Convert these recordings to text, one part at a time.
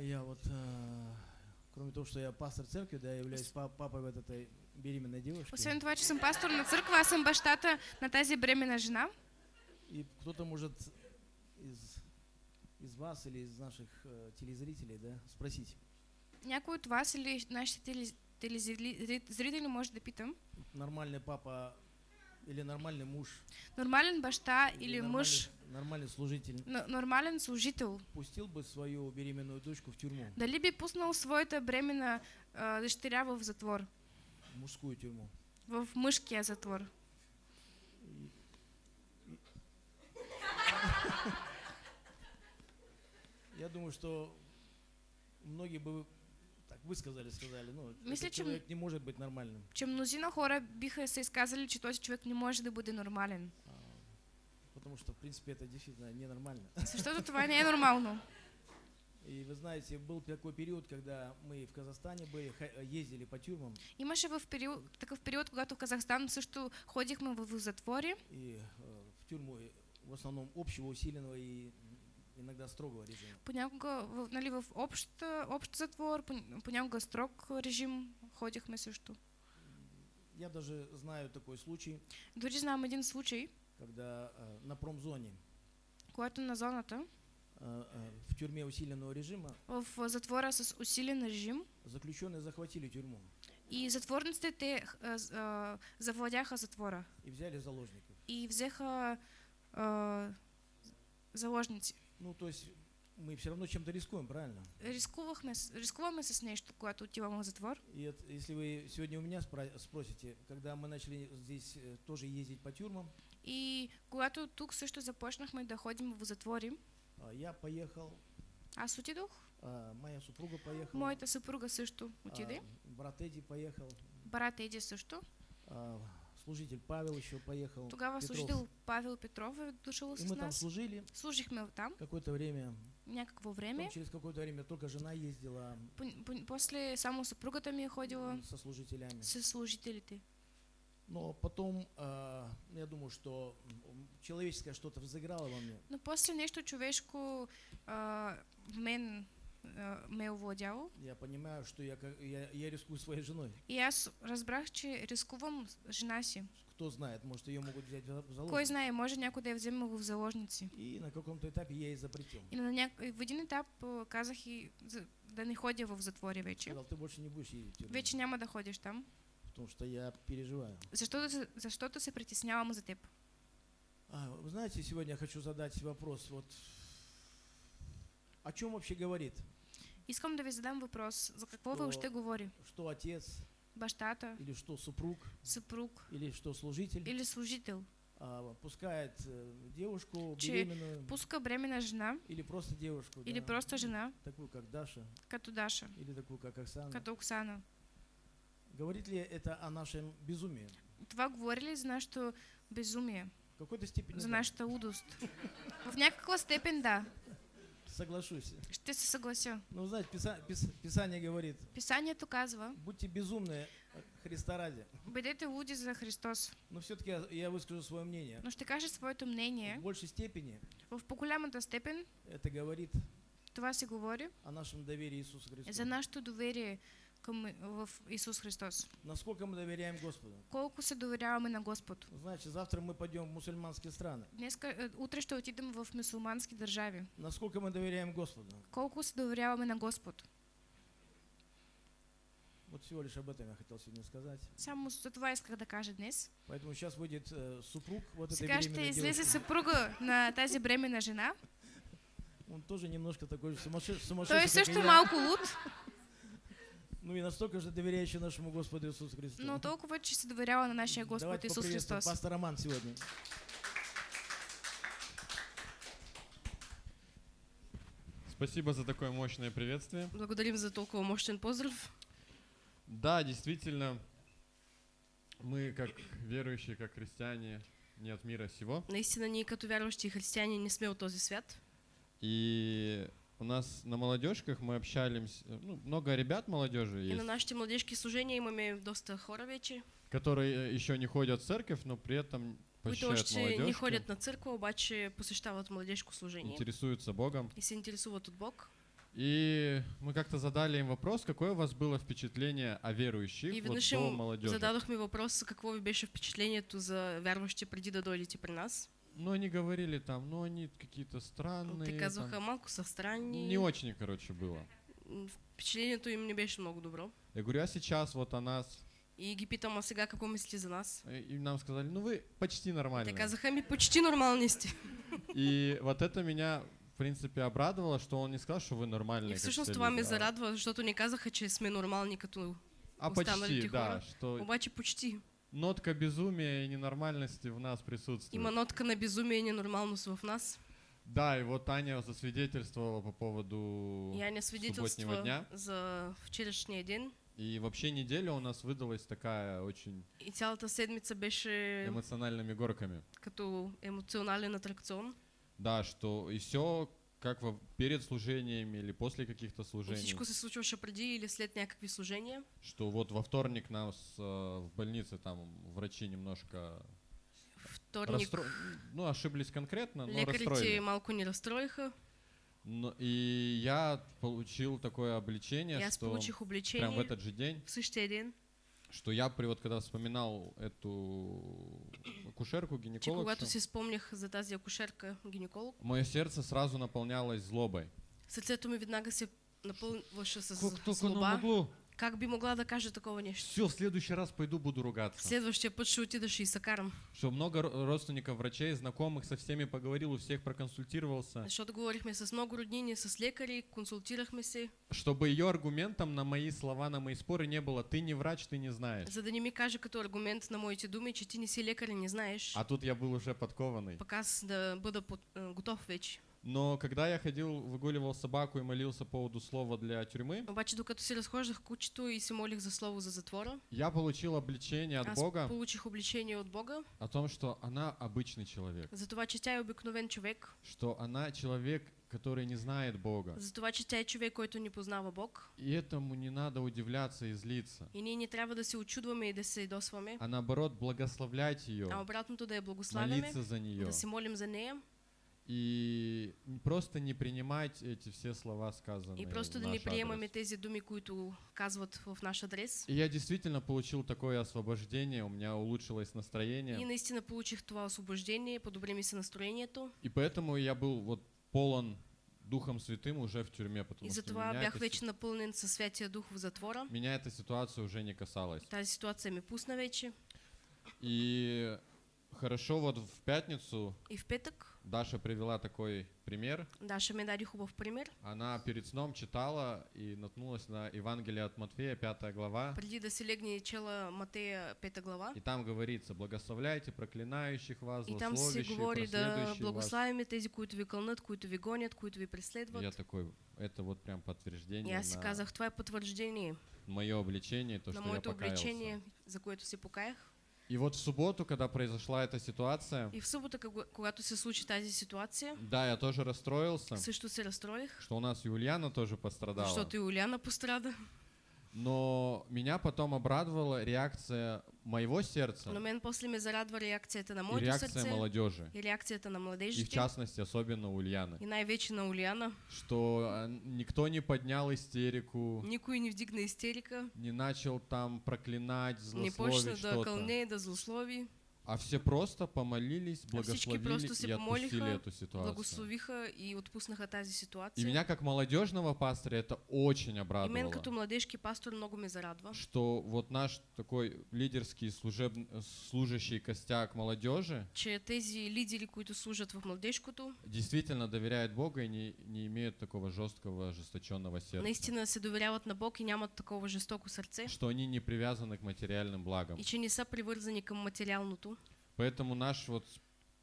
Я вот, э, кроме того, что я пастор церкви, да, я являюсь па- папой вот этой беременной девушки. Освен това, че съм пастор на църква, аз съм бащата на тази бременна жена. И кто-то может из, из вас или из наших э, телезрителей, да, спросить, Някой от вас или нашите телез- телезрители може да питам. нормальный папа или нормальный муж, Нормален баща или нормальный, мъж, нормальный служитель? Нормален служител, пустил бы свою беременную дочку в тюрьму, дали би пуснал своята бременна а, дъщеря в затвор, в мужскую тюрьму? в мъжкия затвор? Я думаю, что многие бы так высказали, сказали, ну, Мисля, че человек не может быть нормальным. Че мнозина хора биха се изказали, че този човек не може да бъде нормален. а, Потому что, в принципе, это действительно ненормально. Защото това не е нормално. И вы знаете, был такой период, когда мы в Казахстане были, ездили по тюрьмам, Имаше в период, такъв период, когато в Казахстан също ходихме в, в затвори и э, в тюрьму э, в основном общего, усиленного и иногда строгого режима. Понякога нали, в общ, общ затвор, пон- понякога строг режим ходихме също. Я даже знаю такой случай, Дори знам един случай, когда э, на промзоне когато на зоната, э, э, в тюрьме усиленного режима в затвора с усилен режим, заключенные захватили тюрьму и затворниците те а, завладяха затвора и взяли заложников. и взеха а, заложници. Ну, то есть мы все равно чем-то рискуем, правильно? Рискувахме, с- рискуваме с нещо, когато отиваме в затвор. И это, если вы сегодня у меня спросите, когда мы начали здесь э, тоже ездить по тюрьмам, И когато тук също започнахме да ходим в затвори, а, я поехал, аз отидох, а, моя супруга поехала, моята съпруга също отиде, а, брат Эдди поехал, брат Еди също. а, служитель Павел еще поехал. Тогава Петров. служител Павел Петров е дошъл И с мы там нас. служили Служихме там какое-то время. някакво Потом време. через какое-то время только жена ездила По- по- После само съпругата ми ходила со служителями. с служителите. Но потом, а, я думаю, что человеческое что-то взыграло во мне. Но после нещо човешко а, в мен а, ме е овладяло. Я понимаю, что я, я, я рискую своей женой. И аз разбрах, че рискувам жена си. Кто знает, может, ее могут взять в Кой заложники. знае, може някой да я вземе в заложници. И на каком-то этапе я ей запретил. И на няк... и в един етап а, казах и за... да не ходя в затвори вече. Сказал, ты больше не будешь ездить Вече няма да ходиш там. потому что я переживаю. Защото, се- защото се притеснявам за теб. А, вы знаете, сегодня я хочу задать вопрос. Вот о чем вообще говорит? Искам да ви задам въпрос. За какво Що- въобще говори? Что отец Бащата, или что супруг съпруг или что служитель или служител а, пускает э, девушку Че беременную пуска бременна жена или просто девушку, или да, просто жена, такую как Даша като Даша, или такую как Оксана. като Оксана. Говорит ли это о нашем безумии? Това говори ли за нашето безумие, В какой-то степени за да. нашата лудост? В някаква степен да. Соглашусь. Ще се съглася. Ну, знаете, Писа- Пис- Писание говорит, Писанието казва, будьте безумны Христа ради. бъдете луди за Христос. Но все-таки я, я выскажу свое мнение. Но ще кажа своето В мнение. большей степени В по-голямата степен это говорит това се говори о нашем доверии Иисусу Христу. за нашето доверие към, в Исус Христос. Насколько мы доверяем Господу. Колко се доверяваме на Господ. Значит, завтра мы пойдем в мусульманские страны. Днеска, е, утре ще отидем в мусулмански държави. Насколько мы доверяем Господу. Колко се доверяваме на Господ. Вот всего лишь об этом я хотел сегодня сказать. Само за това исках да кажа днес. Поэтому сейчас выйдет э, супруг вот этой Сега ще беременной излезе съпруга на тази бременна жена. Он тоже немножко такой же сумасшедший, Той е сумасшедший и също малко луд, Ну и настолько же доверяющий нашему Господу Иисусу Христу. но толкова, че се доверява на нашия Господ Давайте Исус поприветствуем Христос. пастор Роман сегодня. Спасибо за такое мощное приветствие. Благодарим за толкова мощен поздрав. Да, действительно, мы как верующие, как христиане, не от мира сего. Наистина ние като вярващи християни не сме от този свят. И у нас на молодежках мы общались, ну, много ребят молодежи И на есть, нашите младежки служения имаме доста хора вече, которые еще не ходят в церковь, но при этом които посещают още не молодежки, ходят на църква, обаче посещават младежко служение интересуются Богом. и се интересуват от Бог. И мы как-то задали им вопрос, какое у вас было впечатление о верующих И вот до молодежи. зададохме въпрос какво ви беше впечатлението за вярващи преди да дойдете при нас. Ну, они говорили там, ну, они какие-то странные. Те там. казваха малко са странни. Не очень, короче, было. М, Впечатлението им не беше много добро. Я говорю, а сейчас вот о нас? И ги питам, а сега какво мислите за нас? И нам сказали, ну, вы почти нормальные. Те казаха ми почти нормални сте. И вот это меня, в принципе, обрадовало, что он не сказал, что вы нормальные. И всъщност все това ме люди, а- зарадва, защото не казаха, че сме нормални като А почти, да, что Обаче почти. Нотка безумия и ненормальности в нас присутствует. Има нотка на безумие и ненормалност в нас. Да, и вот Аня засвидетельствовала по поводу И Аня субботнего дня. за вчерашния ден. И вообще неделя у нас выдалась такая очень И цялата седмица беше эмоциональными горками. като емоционален атракцион. Да, что и все как во, перед служениями или после каких-то служений. всичко се случваше преди или след някакви служения. Что вот во вторник нас э, в больнице там врачи немножко Вторник расстро... ну ошиблись конкретно, но расстроили. малко ни разстроиха. Но- и я получил такое обличение, аз что получих прям в обличение этот же день, в същия ден, что я при вот когда вспоминал эту акушерку, че гинеколог, когато си спомнях за тази акушерка гинеколог, мое сердце сразу наполнялось злобой. сърцето ми веднага се напълваше с Как только оно злоба. Как би могла да каже такова нещо? Все, в следующий раз пойду буду ругаться. Следващия път ще отидаш и се карам. Что много ро- родственников, врачей, знакомых, со всеми поговорил, у всех проконсультировался, Защото говорихме с много роднини, с лекари, консултирахме се, чтобы ее аргументом на мои слова, на мои споры не было «ты не врач, ты не знаешь». за да не ми каже като аргумент на моите думи, че ти не си лекар и не знаеш. А тут я был уже подкованный. Пък аз да бъда под, а, готов вече. Но когда я ходил, выгуливал собаку и молился по поводу слова для тюрьмы, Обаче докато си разхождах кучето и се молих за слово за затвора, я получил обличение от аз Бога. получих обличение от Бога. О том, что она обычный человек, за това, че тя е обикновен човек, что она человек, который не знает Бога. за това, че тя е човек, който не познава Бог. И этому не надо удивляться и злиться, И ние не трябва да се очудваме и да се досваме, а наоборот благословлять а ее, обратното да я благославяме, молиться за нее да се молим за нея и просто не принимать эти все слова, сказанные и просто да не приемаме тези думи, които казват в наш адрес. И я действительно получил такое освобождение, у меня улучшилось И настроение, наистина получих това освобождение, подобри ми се настроението. и поэтому я был вот полон Духом Святым уже в тюрьме, потому И что меня, бях эта, вече напълнен със Святия Дух в затвора. меня эта ситуация уже не касалась. Тази ситуация ми пусна вече. И хорошо вот в пятницу И в петък Даша привела такой пример. Даша ми даде хубав пример. Она перед сном читала и наткнулась на Евангелие от Матфея, 5 глава. Преди да си легне чела Матея 5 глава. И там говорится, благословляйте проклинающих вас, И там се злословящих, говори да благославяме тези, които ви кълнат, които ви гонят, които ви И преследват. я такой, это вот прям И подтверждение аз си на казах, това е потвърждение мое обличение, то, на что я моето покаялся. обличение, за което се покаях. И вот в субботу, когда произошла эта ситуация, И в кога- когато се случи тази ситуация, да, я тоже расстроился, също се разстроих, что у нас Юлиана тоже пострадала. защото и Оляна пострада. Но меня потом обрадовала реакция моего сердца Но мен после ме зарадва реакцията на и моето реакция молодежи. и реакцията на И в частности, особенно у Ульяны. И най-вече на Оляна. Что а, никто не поднял истерику, Никой не вдигна истерика, не начал там проклинать, не почна злословить да что-то. кълне, да злослови. А все просто помолились, А благословили просто и отпустили эту ситуацию. Благословиха и отпуснаха тази И ситуация. меня как молодежного пастора это очень И мен обрадовало. като младежки пастор много ме зарадва, Что вот наш такой лидерский служеб... служащий костяк молодежи че тези лидери, които служат в младежкото, действительно доверяет Бога и не, не имеют такого жесткого, ожесточенного сердца. наистина се доверяват на Бог и нямат такова жестоко сърце. Что они не привязаны к материальным благам. И че не са привързани към материалното. Поэтому наш вот,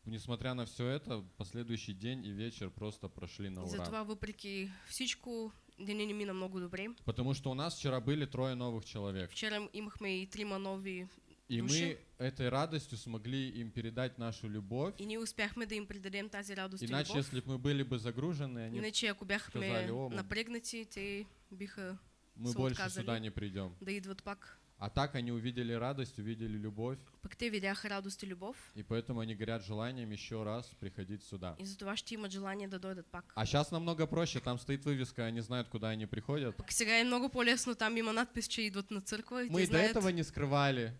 несмотря на все это, последующий день и вечер просто прошли на ура. затова въпреки всичко, деня ни мина много добре. Потому что у нас вчера были трое новых человек. Вчера имахме и трима нови И мы этой радостью смогли им передать нашу любовь. и ние успяхме да им предадем тази радост и Иначе, любов. если бы мы были бы загружены, они, Иначе ако бяхме сказали, «О, напрегнати, те биха мы больше отказали. сюда не придем. да идват пак. А так они увидели радость, увидели любовь, Пък те видяха радост и любов и поэтому они горят желанием еще раз приходить сюда. и затова ще имат желание да дойдат пак. А сейчас намного проще, там стоит вывеска, они знают, куда они приходят. Пък сега е много по-лесно, там има надпис, че идват на църква и Мы и до знаят. этого не скрывали,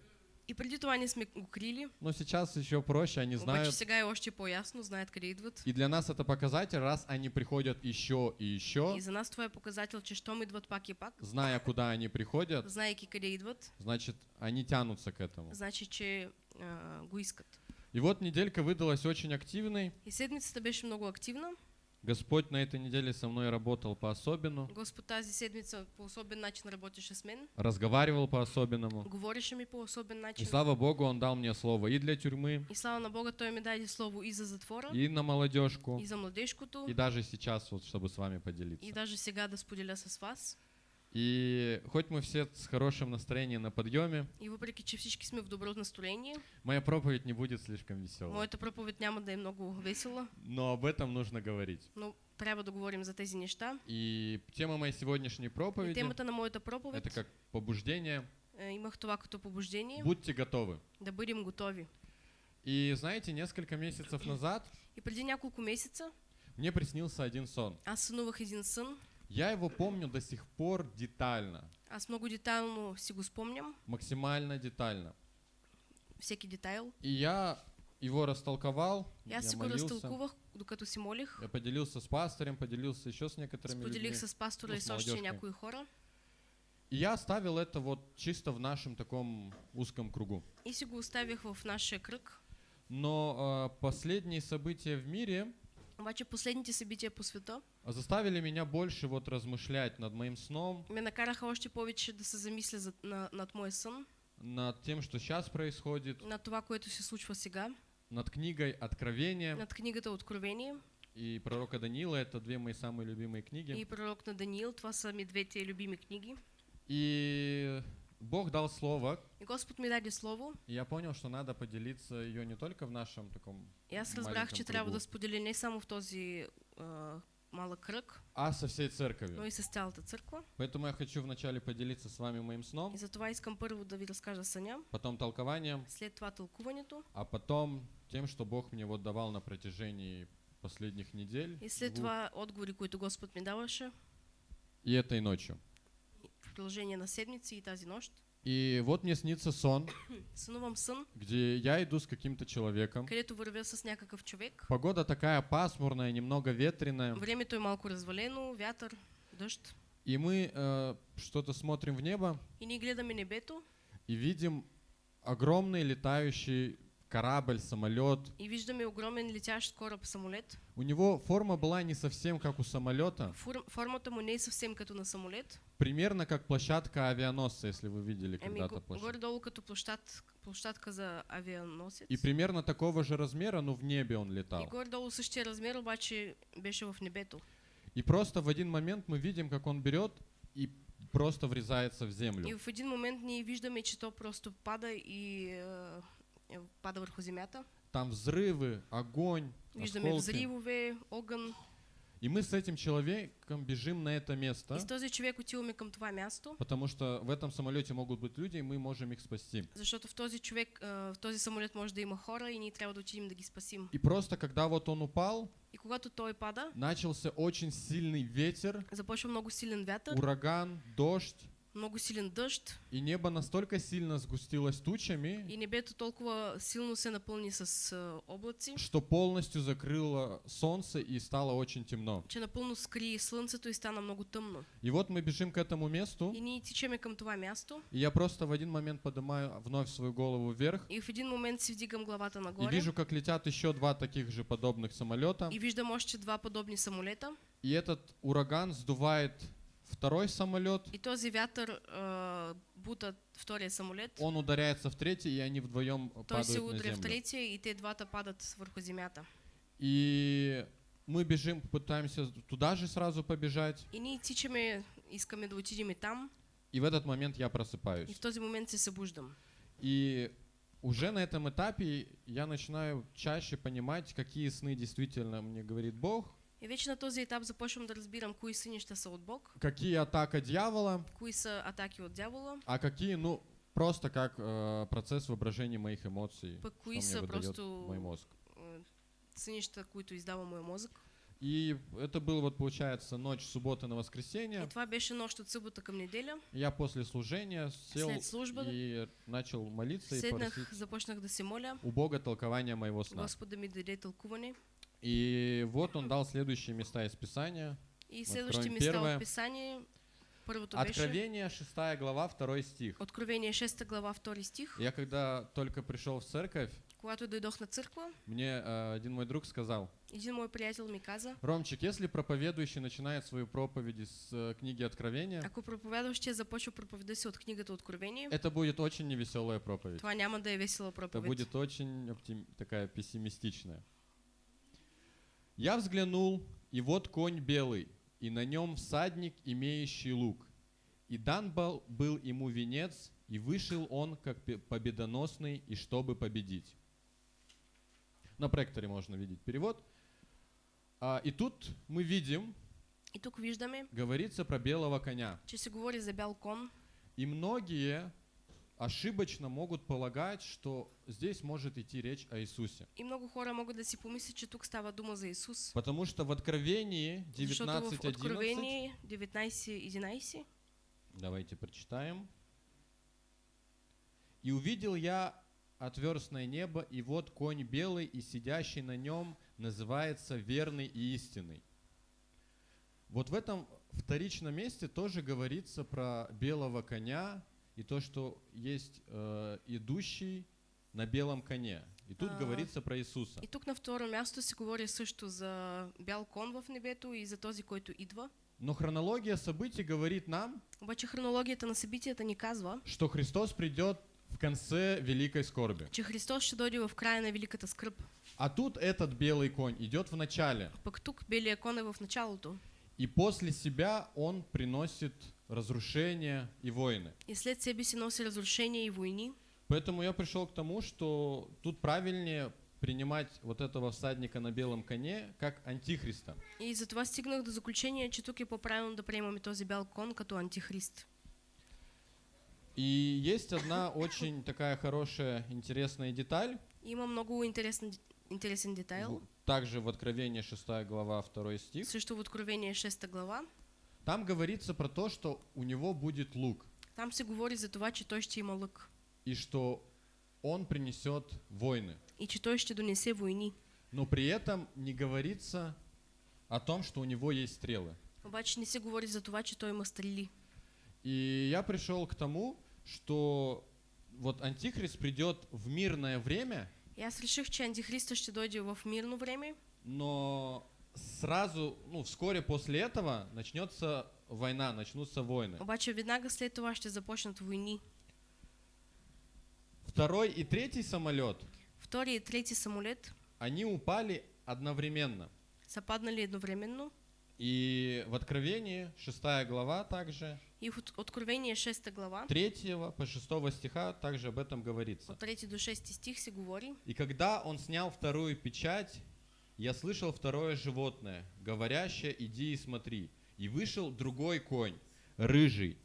И преди това не сме го крили, но сейчас еще проще, они обаче знают. сега е още по-ясно, знаят къде идват. И для нас это показатель, раз они приходят еще и еще, И за нас това е показател, че щом идват пак и пак, зная, куда они приходят, знаейки къде идват, значит, они тянутся к этому. значи, че а, го искат. И вот неделька выдалась очень активной. И седмицата беше много активна. Господь на этой неделе со мной работал по-особенному, Господ тази седмица по особен начин работеше с мен. разговаривал по-особенному. Говореше ми по особен И начин. слава Богу, Он дал мне слово и для тюрьмы, И слава на Бога, Той ми даде слово и за затвора, и на молодежку, и за младежкото, и даже сейчас, вот, чтобы с вами и поделиться. даже сега да споделя с вас. И хоть мы все с хорошим настроением на подъеме, И въпреки, че всички сме в добро настроение, моя проповедь не будет слишком веселой. моята проповед няма да е много весела, Но об этом нужно говорить. но трябва да говорим за тези неща. И тема моей сегодняшней И проповеди темата на моята проповед это как побуждение. имах това като побуждение Будьте готовы. да бъдем готови. И знаете, несколько месяцев назад И преди няколко месеца мне приснился один сон. аз сънувах един сън. Я его помню до сих пор детально, Аз много детайлно си го спомням, максимально детально. всеки детайл. И я его растолковал, аз я си го молился, разтълкувах, докато си молих. я поделился с пастором, поделился еще с некоторыми Споделих людьми. с пастора ну, и с още някои хора. И я оставил это вот чисто в нашем таком узком кругу. И си го оставих в нашия кръг. Но а, последние события в мире Обаче последните събития по света заставили меня больше вот размышлять над моим сном, ме накараха още повече да се замисля за, на, над моя сън, над тем, что сейчас происходит, над това, което се случва сега, над книгой Откровения над книгата Откровение и пророка Даниила. Это две мои самые любимые книги. и пророк на Даниил. Това са ми двете любими книги. И Бог дал слово, И Господ ми даде слово. и я понял, что надо поделиться ее не только в нашем таком, аз разбрах, че трябва да споделя не само в този а, малък кръг, а со всей но церковью. и с цялата църква. Поэтому я хочу вначале поделиться с вами моим сном, И затова искам първо да ви разкажа съня, потом толкованием, след това тълкуването а потом тем, что Бог мне вот давал на протяжении последних недель и след двух, това отговори, които Господ ми даваше и этой ночью. Продължение на седмици и тази нощ. И вот мне снится сон, Сънувам сън, где я иду с каким-то человеком. където вървя с някакъв човек. Погода такая пасмурная, немного ветреная. Времето е малко развалено, вятър, дъжд. И мы э, что-то смотрим в небо И ние гледаме небето и видим огромный летающий корабль, самолет. и виждаме огромен летящ кораб самолет. У него форма была не совсем как у самолета, Фур, формата му не е съвсем като на самолет. примерно как площадка авианосца, если вы видели когда-то площадку. горе-долу като площад, площадка за авианосец. И примерно такого же размера, но в небе он И летал. горе-долу същия размер, обаче беше в небето. И просто в один момент мы видим, как он берет и просто врезается в И землю. в един момент ние виждаме, че то просто пада и е, пада върху земята. Там взрывы, огонь, Виждаме осколки. взривове, огън. И мы с этим человеком бежим на это место, И с този човек отиваме към това място, потому что в этом самолете могут быть люди, и мы можем их спасти. защото в този човек, е, в този самолет може да има хора и ние трябва да отидем да ги спасим. И просто когда вот он упал, И когато той пада, начался очень сильный ветер, започва много силен вятър, ураган, дождь, много силен дъжд и небо настолько сильно сгустилось тучами, и небето толкова силно се напълни с е, облаци, что полностью закрыло солнце и стало очень темно. че напълно скри слънцето и стана много тъмно. И вот мы бежим к этому месту, И ние тичаме към това място и я просто в один момент поднимаю вновь свою голову вверх и в един момент си вдигам главата и нагоре вижу, как летят еще два таких же подобных самолета. и виждам още два подобни самолета. И этот ураган сдувает второй самолет, И този вятър е, бута втория самолет. он ударяется в третий, и они вдвоем Той се падают на удря в землю. третия и те двата падат върху земята. И мы бежим, пытаемся туда же сразу побежать, И ние тичаме, искаме да отидем и там. и в этот момент я И просыпаюсь. в този момент се събуждам. И уже на этом этапе я начинаю чаще понимать, какие сны действительно мне говорит Бог, И вече на този етап започвам да разбирам кои сънища са от Бог, какие атака дьявола, кои са атаки от дявола, а какие, ну, просто как э, процесс воображения моих эмоций, Пък кои са просто мой мозг. а, сънища, които издава моя мозък. И это было вот, получается, ночь субботы на И воскресенье. това беше нощ от събота към неделя. Я после служения сел След служба и начал молиться и седнах, просить започнах да се моля. у Бога толкования моего сна. Господ да ми даде тълкуване. И вот он дал следующие места из Писания. И Откроем следващите места Писание. Първото беше Откровение, 6 глава, 2 стих. Откровение 6 глава 2 стих. Я когда только пришел в церковь, Когато дойдох на църква, мне э, один мой друг сказал, един мой приятел ми каза, Ромчик, если проповедующий начинает свою проповедь с э, книги Откровения, ако проповядващия започва проповеда си от книгата Откровение, это будет очень невеселая проповедь. това няма да е весела Это будет очень оптим- такая пессимистичная. Я взглянул, и вот конь белый, и на нем всадник, имеющий лук. И дан был, был ему венец, и вышел он как победоносный, и чтобы победить. На проекторе можно видеть перевод. А, и тут мы видим, И тук виждаме, говорится про белого коня. че се говори за бял кон. И многие ошибочно могут полагать, что здесь может идти речь о Иисусе. И много хора могат да си помислят, че тук става дума за Исус. Потому что в Откровении Защото в 19.11, Откровение 19.11 давайте прочитаем. «И увидел я отверстное небо, и вот конь белый, и сидящий на нем называется верный и истинный». Вот в этом вторичном месте тоже говорится про белого коня и то, что есть э, идущий на белом коне. И тут А. говорится про Иисуса. И тук на второ място се говори също за бял кон в небето и за този, който идва. Но хронология событий говорит нам, Обаче хронологията на събитията ни казва, что Христос придет в конце великой скорби. че Христос ще дойде в края на великата скръп. А тут этот белый конь идет в начале, Пък тук белия кон е в началото. и после себя он приносит разрушение и войны. И след себе си носи разрушения и войни. Поэтому я пришел к тому, что тут правильнее принимать вот этого всадника на белом коне как антихриста. И затова стигнах до заключение, че тук е по-правилно да приемаме този бял кон като антихрист. И есть одна очень такая хорошая, интересная деталь, има много интересен, интересен детайл. также в Откровении 6 глава 2 стих. Също в Откровение 6 глава. Там говорится про то, что у него будет лук, Там се говори за това, че той ще има лък. и что он принесет войны. И че той ще донесе войни. Но при этом не говорится о том, что у него есть стрелы. Обаче не се говори за това, че той има стрели. И я пришел к тому, что вот Антихрист придет в мирное время, И аз реших, че антихриста ще дойде в мирно време, но сразу, ну, вскоре после этого начнется война, начнутся войны. обаче веднага след това ще започнат войни. Второй и третий самолет, Втори и трети самолет они упали одновременно. са паднали едновременно. И в Откровении, 6 глава также, И в От- Откровение 6 глава, 3 по 6 стиха также об этом говорится. от 3 до 6 стих се говори. И когда он снял вторую печать, я слышал второе животное, говорящее, иди и смотри. И вышел другой конь, рыжий,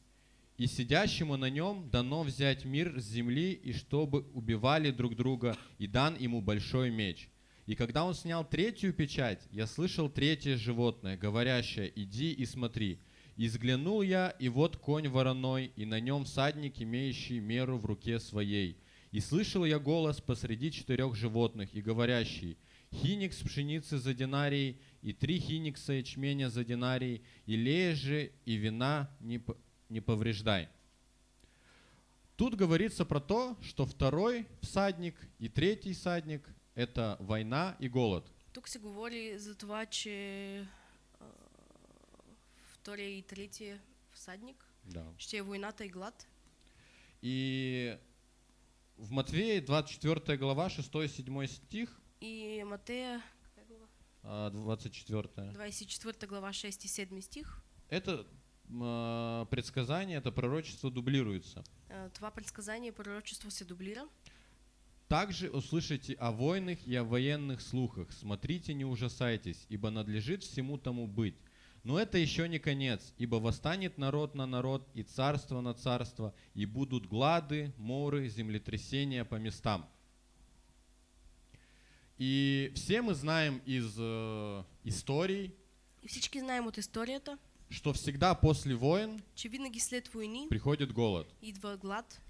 и сидящему на нем дано взять мир с земли, и чтобы убивали друг друга, и дан ему большой меч. И когда он снял третью печать, я слышал третье животное, говорящее, иди и смотри. И взглянул я, и вот конь вороной, и на нем всадник, имеющий меру в руке своей. И слышал я голос посреди четырех животных, и говорящий, хиникс пшеницы за динарий, и три хиникса ячменя за динарий, и лея же, и вина не, не повреждай. Тут говорится про то, что второй всадник и третий всадник – это война и голод. Тук се говори за това, че а, втория и третия всадник Да. ще е войната и глад. И в Матвея 24 глава 6-7 стих, И Матея какая глава? а, 24 24 глава 6 и 7 стих. Это м, предсказание, это пророчество дублируется. а, Това предсказание пророчество се дублира. Также услышите о войнах и о военных слухах. Смотрите, не ужасайтесь, ибо надлежит всему тому быть. Но это еще не конец, ибо восстанет народ на народ и царство на царство, и будут глады, моры, землетрясения по местам. И все мы знаем из э, историй, И всички знаем от историята, что всегда после войн че винаги след войни приходит голод. идва глад.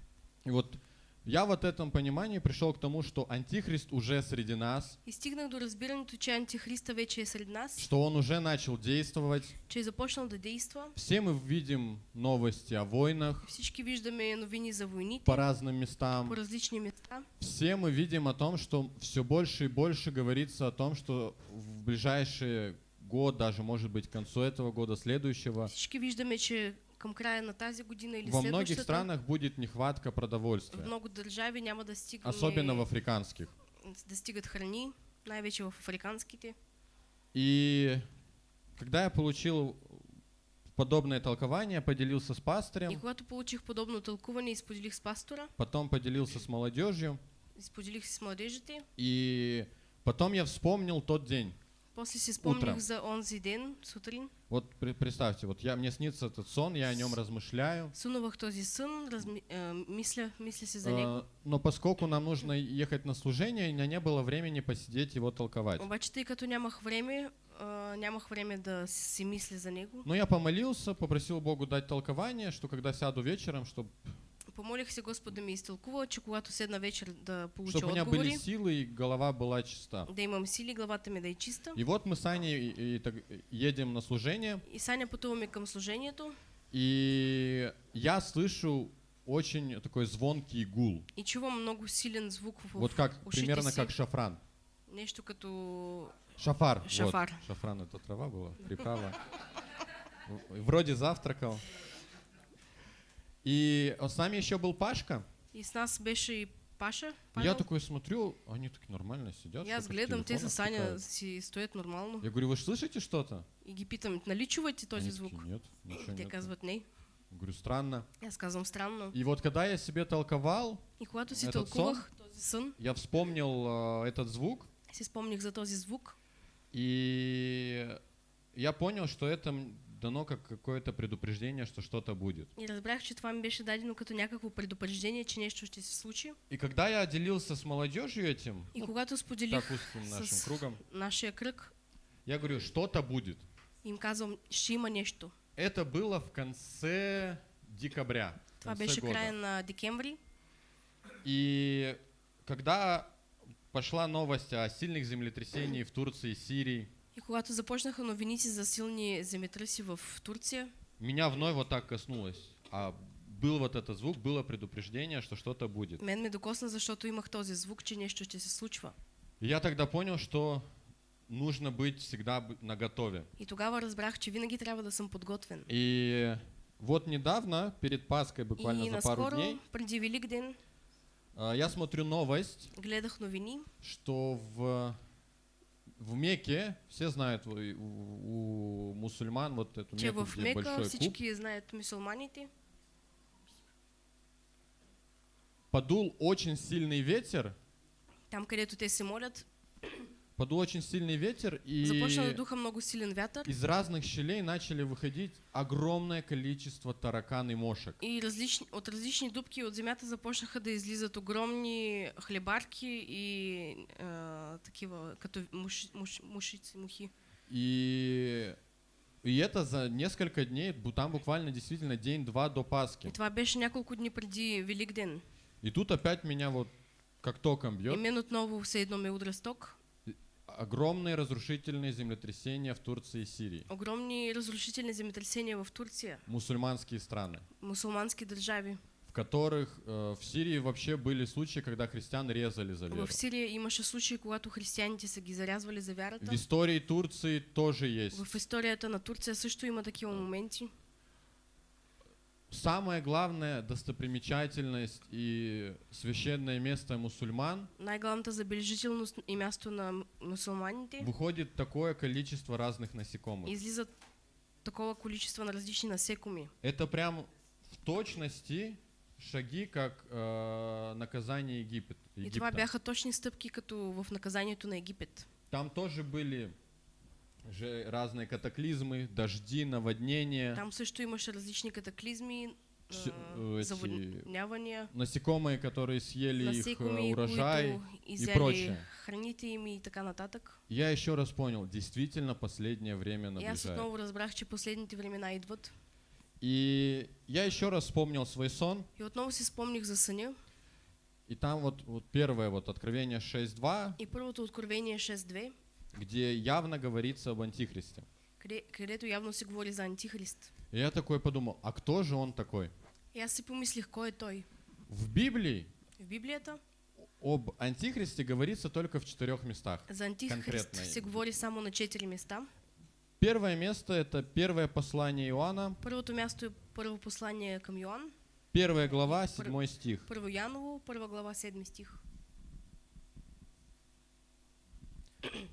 И вот я вот этом понимании пришел к тому, что антихрист уже среди нас, И стигнах до разбирането, че Антихриста вече е сред нас, что он уже начал действовать. че е започнал да действа. Все мы видим новости о войнах Всички виждаме новини за войните по разным местам. по различни места. Все мы видим о том, что все больше и больше говорится о том, что в ближайший год, даже может быть к концу этого года, следующего, Всички виждаме, че към края на тази година или во многих странах будет нехватка в продовольствия, много държави няма да стигне особенно в африканских. да стигат храни, най-вече в африканските. И когда я получил подобное толкование, поделился с И пастырем, когато получих подобно тълкуване и споделих с пастора, потом поделился с молодежью, и споделих с младежите, и потом я вспомнил тот день. После си спомних Утром. за онзи ден, сутрин. Вот представьте, вот я, мне снится этот сон, я о нем размышляю. Сънувах този сън, разми, е, мисля, мисля си за него. Э, Но поскольку нам нужно ехать на служение, у меня не было времени посидеть его толковать. Обаче, тъй като нямах време, а, нямах време да си мисля за него, Но я помолился, попросил Богу дать толкование, что когда сяду вечером, чтобы помолих се да ми изтълкува, че когато седна вечер да получа чтобы у меня были силы и голова была чиста. да имам сили, главата ми да е чиста. И вот мы с Аней и- и так едем на служение, И Саня пътуваме към служението и я слышу очень такой звонкий гул. и чувам много силен звук в Вот как, примерно си. как шафран. Нещо като Шафар. вот. Шафар. Шафран это трава была, приправа. Вроде завтракал. И с нами еще был Пашка. И с нас беше и Паша. Я Павел. такой смотрю, они так нормально сидят. И аз что-то в гледам, те телефонах с Саня си стоят нормално. Я говорю, вы ж слышите что-то? И ги питам, нали чувате този Они звук? такие, нет, ничего Те нет. казват не. Говорю, странно. Аз казвам странно. И вот когда я себе толковал, И когато си Этот този сън, я вспомнил э, этот звук, си спомних за този звук и я понял, что это дано как какое-то предупреждение, что что-то будет. и разбрах, че това ми беше дадено като някакво предупреждение, че нещо ще се случи. И когда я делился с молодежью этим, И ну, когато споделих так узким нашим кругом, нашия кръг, я говорю, что-то будет. им казвам, ще има нещо. Это было в конце декабря. Това беше края на декември. И когда пошла новость о сильных землетрясениях в Турции Сирии, когато започнаха новините за силни земетръси в Турция, меня вновь вот так коснулось. А был вот этот звук, было предупреждение, что что-то будет. мен ме докосна, защото имах този звук, че нещо ще се случва. И я тогда понял, что нужно быть всегда б- наготове. И тогава разбрах, че винаги трябва да съм подготвен. И вот недавно, перед Пасхой, буквально и за пару дней, преди Велик ден, а, я смотрю новость, гледах новини, что в, в Мекке, все знают у, у- мусульман вот эту че Мекку, в где Мека большой куб, всички знаят мусулманите. подул очень сильный ветер, Там, където те се молят, подул очень сильный ветер, и започна да духа много силен вятър. из разных щелей начали выходить огромное количество таракан и мошек. И различни, от различни дупки от земята започнаха да излизат огромни хлебарки и а, такива, като муши, муш, мушици, мухи. И, и это за несколько дней, там буквально действительно день-два до И Пасхи. това беше няколко дни преди Велик ден. И тут опять меня вот как током И бьет. мен отново все едно ме удря сток. Огромные разрушительные землетрясения в Турции и Сирии. Огромни разрушителни земетресения в Турция, Мусульманские страны. мусулмански държави. В которых э, в Сирии вообще были случаи, когда христиан резали за веру. В Сирия имаше случаи, когато християните са ги зарязвали за В вярата. истории Турции тоже есть. В историята на Турция също има такива моменти. Самая главная достопримечательность и священное место мусульман Най-главната забележителност и място на м- мусулманите выходит такое количество разных насекомых. излизат такова количество на различни насекоми. Это прям в точности шаги, как э, наказание Египет, И това Египта. бяха точни стъпки, като в наказанието на Египет. Там тоже были же разные катаклизмы, дожди, наводнения, Там също имаше различни катаклизми, Всё, а, э, эти заводнявания, насекомые, которые съели их э, урожай. изяли прочее. храните им и така нататък. Я еще раз понял, действительно последнее время И наближает. отново разбрах, че последните времена идват. И я еще раз вспомнил свой сон, И отново си спомних за съня. и там вот, вот первое вот Откровение 6.2, И първото откровение 6.2, где явно говорится об Антихристе. къде, където явно се говори за Антихрист. И я такой подумал, а кто же он такой? И аз си помислих, кой е той? В Библии В Библията об Антихристе говорится только в четырех местах. за Антихрист се говори само на четири места. Первое место это первое послание Иоанна, Първото място е първо послание към Йоан, первая глава, седьмой стих. първо Яново, първа глава, седми стих.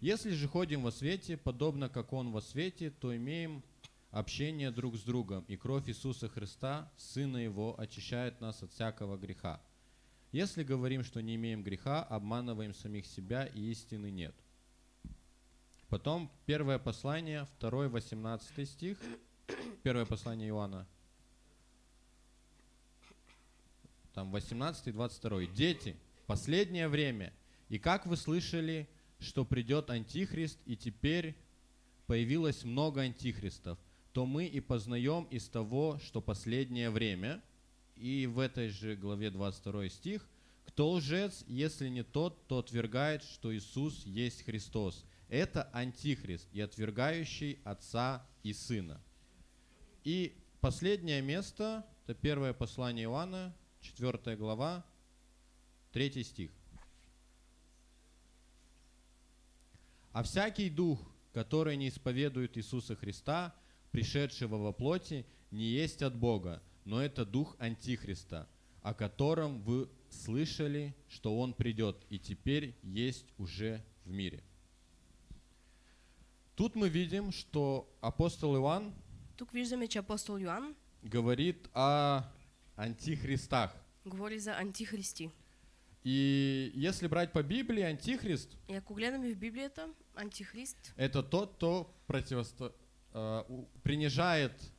Если же ходим во свете, подобно как Он во свете, то имеем общение друг с другом, и кровь Иисуса Христа, Сына Его, очищает нас от всякого греха. Если говорим, что не имеем греха, обманываем самих себя, и истины нет. Потом первое послание, 2 18 стих, первое послание Иоанна, там 18 и 22. Дети, последнее время, и как вы слышали, что придет Антихрист, и теперь появилось много антихристов, то мы и познаем из того, что последнее время, и в этой же главе 22 стих, кто лжец, если не тот, то отвергает, что Иисус есть Христос. Это антихрист и отвергающий Отца и Сына. И последнее место, это первое послание Иоанна, 4 глава, 3 стих. А всякий дух, который не исповедует Иисуса Христа, пришедшего во плоти, не есть от Бога, но это дух Антихриста, о котором вы слышали, что он придет и теперь есть уже в мире. Тут мы видим, что апостол Иоанн Тук виждаме, че апостол Йоан говорит о антихристах. говори за антихристи. И если брать по Библии, антихрист И ако гледаме в Библията, антихрист это тот, кто противосто... э, принижает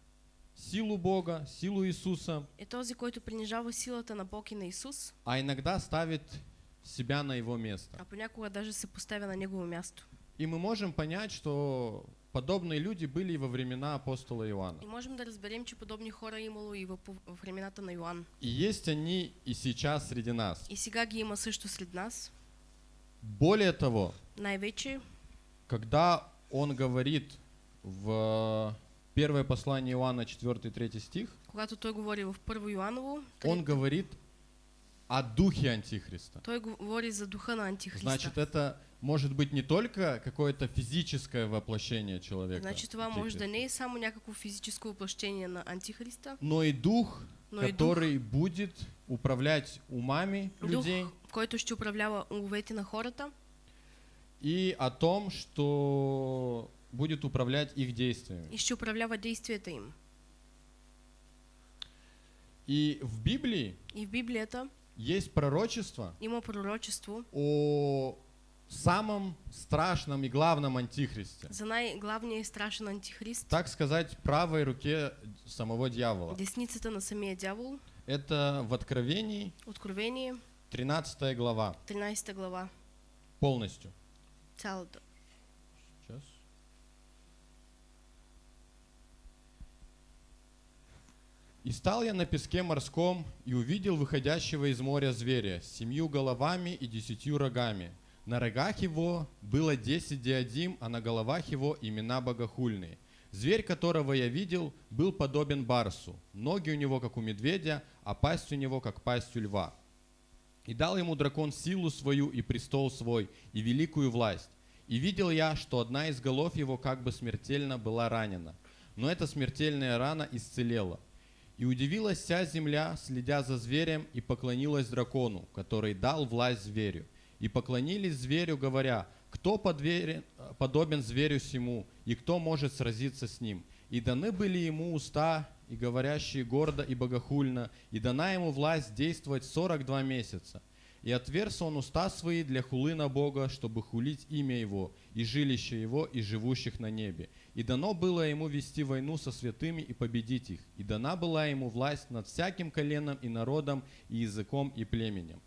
силу Бога, силу Иисуса, е този, който принижава силата на Бог и на Исус, а иногда ставит себя на его место. а понякога даже се поставя на негово място. И мы можем понять, что подобные люди были и во времена апостола Иоанна. И можем да разберем, че подобни хора имало и в, в времената на Йоан. И есть они и сейчас среди нас. И сега ги има също сред нас. Более того, Най-вече, когда он говорит в первое послание Иоанна 4-3 стих, когато той говори в Първо Йоаново, он говорит о духе Антихриста. той говори за духа на Антихриста. Значит, это может быть не только какое-то физическое воплощение человека, Значи това може да не само някакво физическо въплъщение на Антихриста, но и дух, но и дух, который будет управлять умами дух, людей. който ще управлява умовете на хората. И о том, что будет управлять их действиями. и ще управлява действията им. И в Библии И в Библията есть пророчество има пророчество о самом страшном и главном антихристе. за най-главния и страшен антихрист, Так сказать, правой руке самого дьявола. десницата на самия дявол, Это в Откровении Откровение, 13 глава 13 глава, полностью. цялата. Сейчас. И стал я на песке морском и увидел выходящего из моря зверя с семью головами и десятью рогами. На рогах его было десять диадим, а на головах его имена богохульные. Зверь, которого я видел, был подобен барсу. Ноги у него, как у медведя, а пасть у него, как пасть у льва. И дал ему дракон силу свою и престол свой, и великую власть. И видел я, что одна из голов его как бы смертельно была ранена. Но эта смертельная рана исцелела. И удивилась вся земля, следя за зверем, и поклонилась дракону, который дал власть зверю. И поклонились зверю, говоря, кто подверен- подобен зверю сему, и кто может сразиться с ним. И даны были ему уста, и говорящие гордо и богохульно, и дана ему власть действовать 42 месяца. И отверз он уста свои для хулы на Бога, чтобы хулить имя Его, и жилище Его, и живущих на небе. И дано было ему вести войну со святыми и победить их. И дана была ему власть над всяким коленом и народом, и языком, и племенем.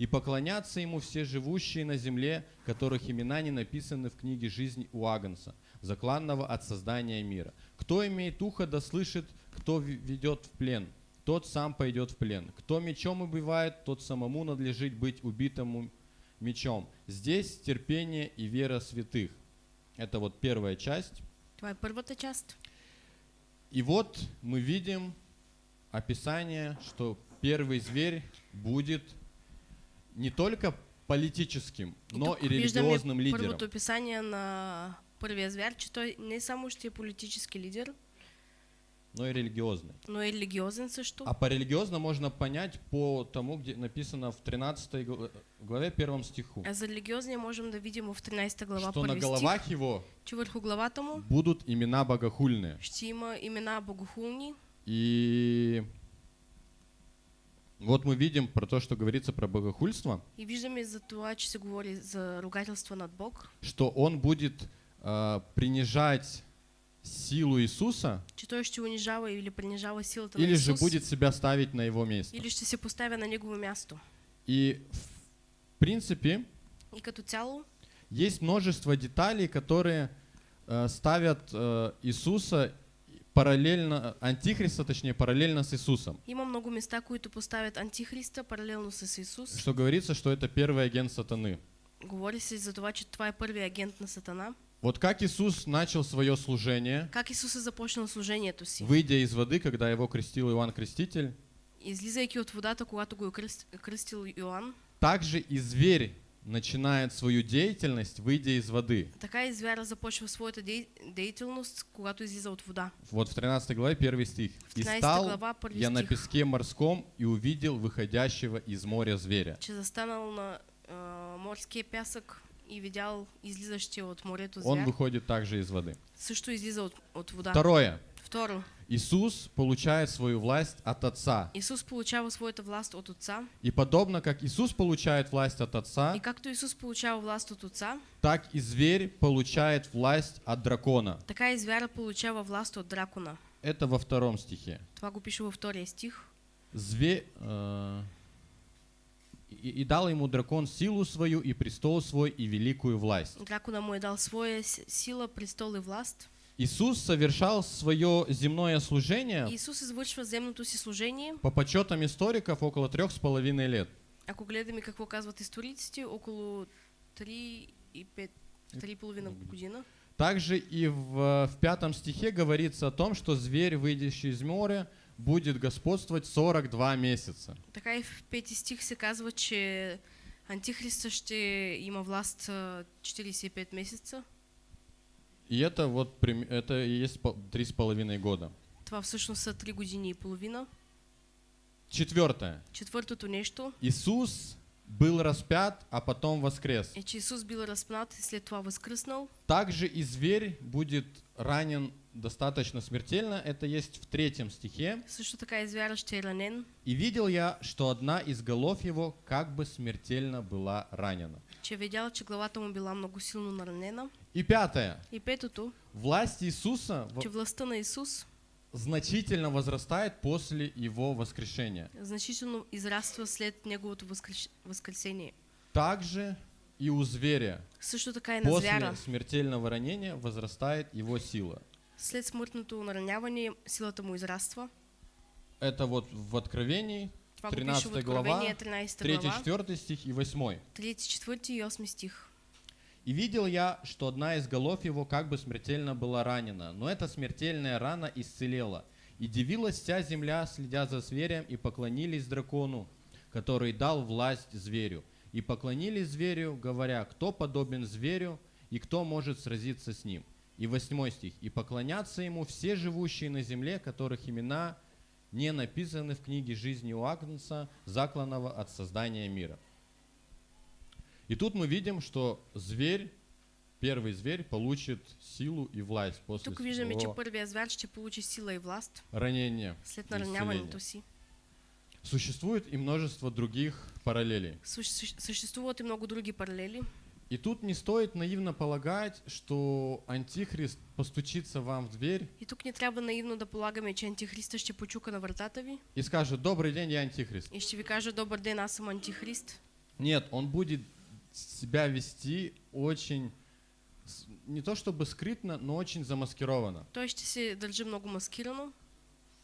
И поклонятся ему все живущие на земле, которых имена не написаны в книге жизни у Агнца, закланного от создания мира. Кто имеет ухо, да слышит, кто ведет в плен, тот сам пойдет в плен. Кто мечом убивает, тот самому надлежит быть убитому мечом. Здесь терпение и вера святых. Это вот первая часть. Това е първата част. И вот мы видим описание, что первый зверь будет не только политическим, И но и религиозным лидером. първото описание на първия звяр, че той не само ще е политически лидер, Но и религиозный. но е религиозен също. А по религиозно можно понять по тому, где написано в 13 гла- главе, первом стиху, А за религиозния можем да видим в 13 глава что на първи стих, головах его че върху главата му будут имена богохульные. ще има имена богохулни. И вот мы видим про то, что говорится про богохульство, И виждаме за това, че се говори за ругателство над Бог, что он будет а, принижать силу Иисуса, че той ще унижава или принижава силата или на же будет себя ставить на его место. или ще се поставя на негово място. И в принципе И като цяло есть множество деталей, которые э, ставят э, Иисуса параллельно, антихриста, точнее, параллельно с Иисусом. има много места, които поставят антихриста паралелно с Исус. Что говорится, что это первый агент сатаны. Говори се за това, че това е агент на Сатана. Вот как Иисус начал свое служение, Как Исус е започнал служението си? выйдя из воды, когда его крестил Иоанн Креститель, Излизайки от водата, когато го кръстил Йоанн, также и зверь начинает свою деятельность, выйдя из воды. така и звяра започва своята дей... деятелност, когато излиза от вода. Вот в 13 главе первый стих. «И 13 стал глава, я на песке морском и увидел выходящего из моря зверя». че застанал на а, морския пясък и видял излизащия от морето Он звяр. выходит также из воды. Също излиза от, от вода. Второе. Второ, Иисус получает свою власть от Отца. Исус получава своята власт от Отца. И подобно как Иисус получает власть от И Отца, както Исус получава власт от Отца, так и зверь получает власть от дракона. така и звяра получава власт от дракона. Это во втором стихе. Това го пише във втория стих. Зве... э, И, и дал ему дракон силу свою, и престол свой, и великую власть. Дракона му е дал своя сила, престол и власт. Иисус совершал свое земное служение Исус извършва земното си служение. по подсчетам историков около трех с половиной лет. Ако гледаме какво казват историците, около 3 и 5, 3,5 година. Также и в, в пятом стихе говорится о том, что зверь, выйдущий из моря, будет господствовать 42 месяца. Така и в пети стих се казва, че Антихриста ще има власт а, 45 месеца. И это вот это и есть три с половиной года. Това всъщност са 3 години и половина. Четвертое. Четвъртото нещо Иисус был распят, а потом воскрес. е, че Исус бил разпнат и след това възкръснал. Также и зверь будет ранен достаточно смертельно. Это есть в третьем стихе. Също така и звяра ще ранен. И видел я, что одна из голов его как бы смертельно была ранена. че видял, че главата му била много силно наранена. И пятое. И петото, Власть Иисуса че властта на Исус значительно возрастает после его воскрешения. значително израства след неговото възкресение. Также и у зверя Също така и на после звяра. смертельного ранения возрастает его сила. След смъртното нараняване силата му израства. Это вот в Откровении, Това го пише 13 в глава, Откровение, 13 глава, 3-4 стих и 8. 34 и 8 стих. «И видел я, что одна из голов его как бы смертельно была ранена, но эта смертельная рана исцелела. И дивилась вся земля, следя за зверем, и поклонились дракону, который дал власть зверю. И поклонились зверю, говоря, кто подобен зверю, и кто может сразиться с ним. И восьмой стих. «И поклонятся ему все живущие на земле, которых имена не написаны в книге жизни у Агнца, закланного от создания мира». И тут мы видим, что зверь, первый зверь, получит силу и власть после Тук виждаме, че първия звяр ще получи сила и власт ранения. след нараняването си. Существует и множество других параллелей. Суще- суще- Существуват и много други паралели. И тут не стоит наивно полагать, что Антихрист постучится вам в дверь И тук не трябва наивно да полагаме, че Антихриста ще почука на вратата ви и скажет «Добрый день, я Антихрист». и ще ви каже Добър ден, аз съм Антихрист. Нет, он будет себя вести очень, не то чтобы скрытно, но очень замаскированно. Той ще се държи много маскирано.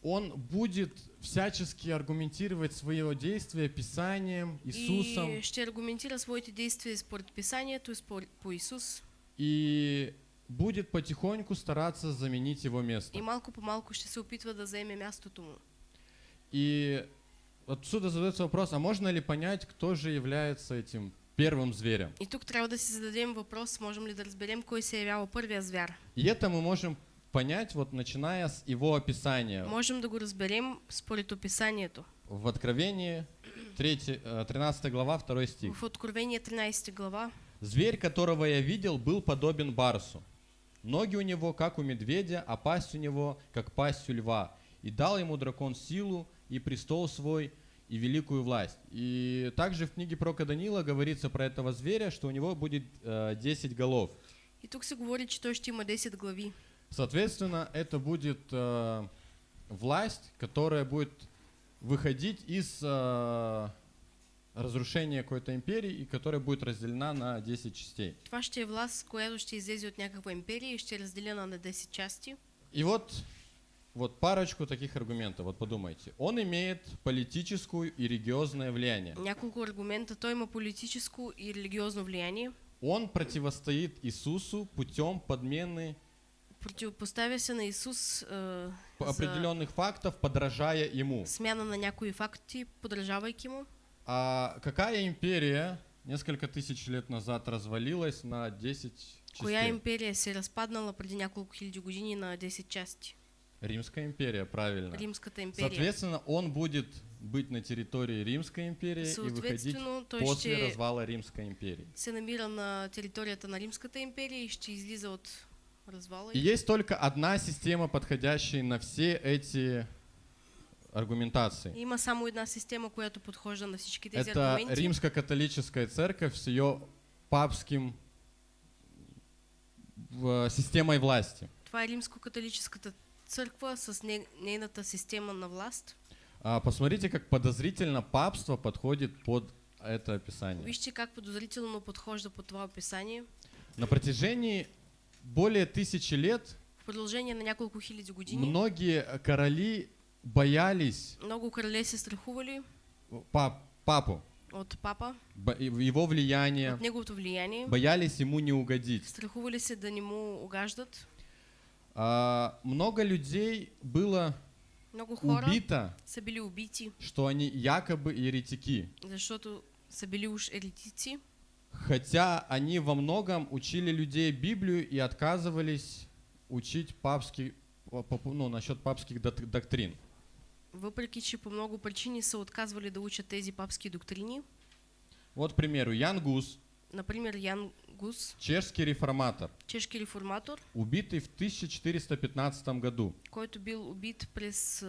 Он будет всячески аргументировать свое действие Писанием, Иисусом, И ще аргументира своите действия според Писанието и според по Исус. и будет потихоньку стараться заменить его место. И малко по малко ще се опитва да заеме мястото му. И отсюда задается вопрос, а можно ли понять, кто же является этим первым зверем? И тук трябва да си зададем въпрос, можем ли да разберем кой се явява първия звяр. И это мы можем понять, вот начиная с его описания Можем да го разберем според описанието. в Откровении 3, э, 13 глава, 2 стих. В Откровение 13 глава. Зверь, которого я видел, был подобен барсу. Ноги у него, как у медведя, а пасть у него, как пасть у льва. И дал ему дракон силу и престол свой, и великую власть. И также в книге про Данила говорится про этого зверя, что у него будет э, 10 голов. И тук се говори, че той ще има 10 глави. Соответственно, это будет э, власть, которая будет выходить из э, разрушения какой-то империи и которая будет разделена на 10 частей. Това ще е власт, която ще излезе от някаква империя и ще е разделена на 10 части. И вот, вот парочку таких аргументов. Вот подумайте. Он имеет политическую и религиозное влияние. Няколко аргумента. Той има политическо и религиозно влияние. Он противостоит Иисусу путем подмены Противопоставя се на Исус е, за определенных фактов, подражая ему. смяна на някои факти, подражавайки му. А какая империя несколько тысяч лет назад развалилась на 10 Коя частей? империя се разпаднала преди няколко хиляди години на 10 части? Римская империя, правильно. Римската империя. Соответственно, он будет быть на территории Римской империи и выходить после развала Римской империи. се намира на територията на Римската империя и ще излиза от развала. И есть только одна система, подходящая на все эти аргументации. Има само една система, която подхожда на всички тези Это аргументи. римско-католическая церковь с ее папским системой власти. Това е римско-католическата църква с не, нейната система на власт. А, посмотрите, как подозрительно папство подходит под это описание. Вижте как подозрително подхожда по това описание. На протяжении более тысячи лет В продължение на няколко хиляди години многие короли боялись много крале се страхували пап, папу, от папа, бо- его влияние, от неговото влияние. боялись ему не угодить. Страхували се да не му угаждат. А, много людей было Много хора убито, са били убити, что они якобы еретики, защото са били уж еретици, хотя они во многом учили людей Библию и отказывались учить папский, ну, насчет папских док- доктрин. въпреки че по много причини са отказвали да учат тези папски доктрини. Вот, к примеру, Ян Гус, Например, Ян Гус, чешский реформатор, чешки реформатор, убитый в 1415 году. Който бил убит през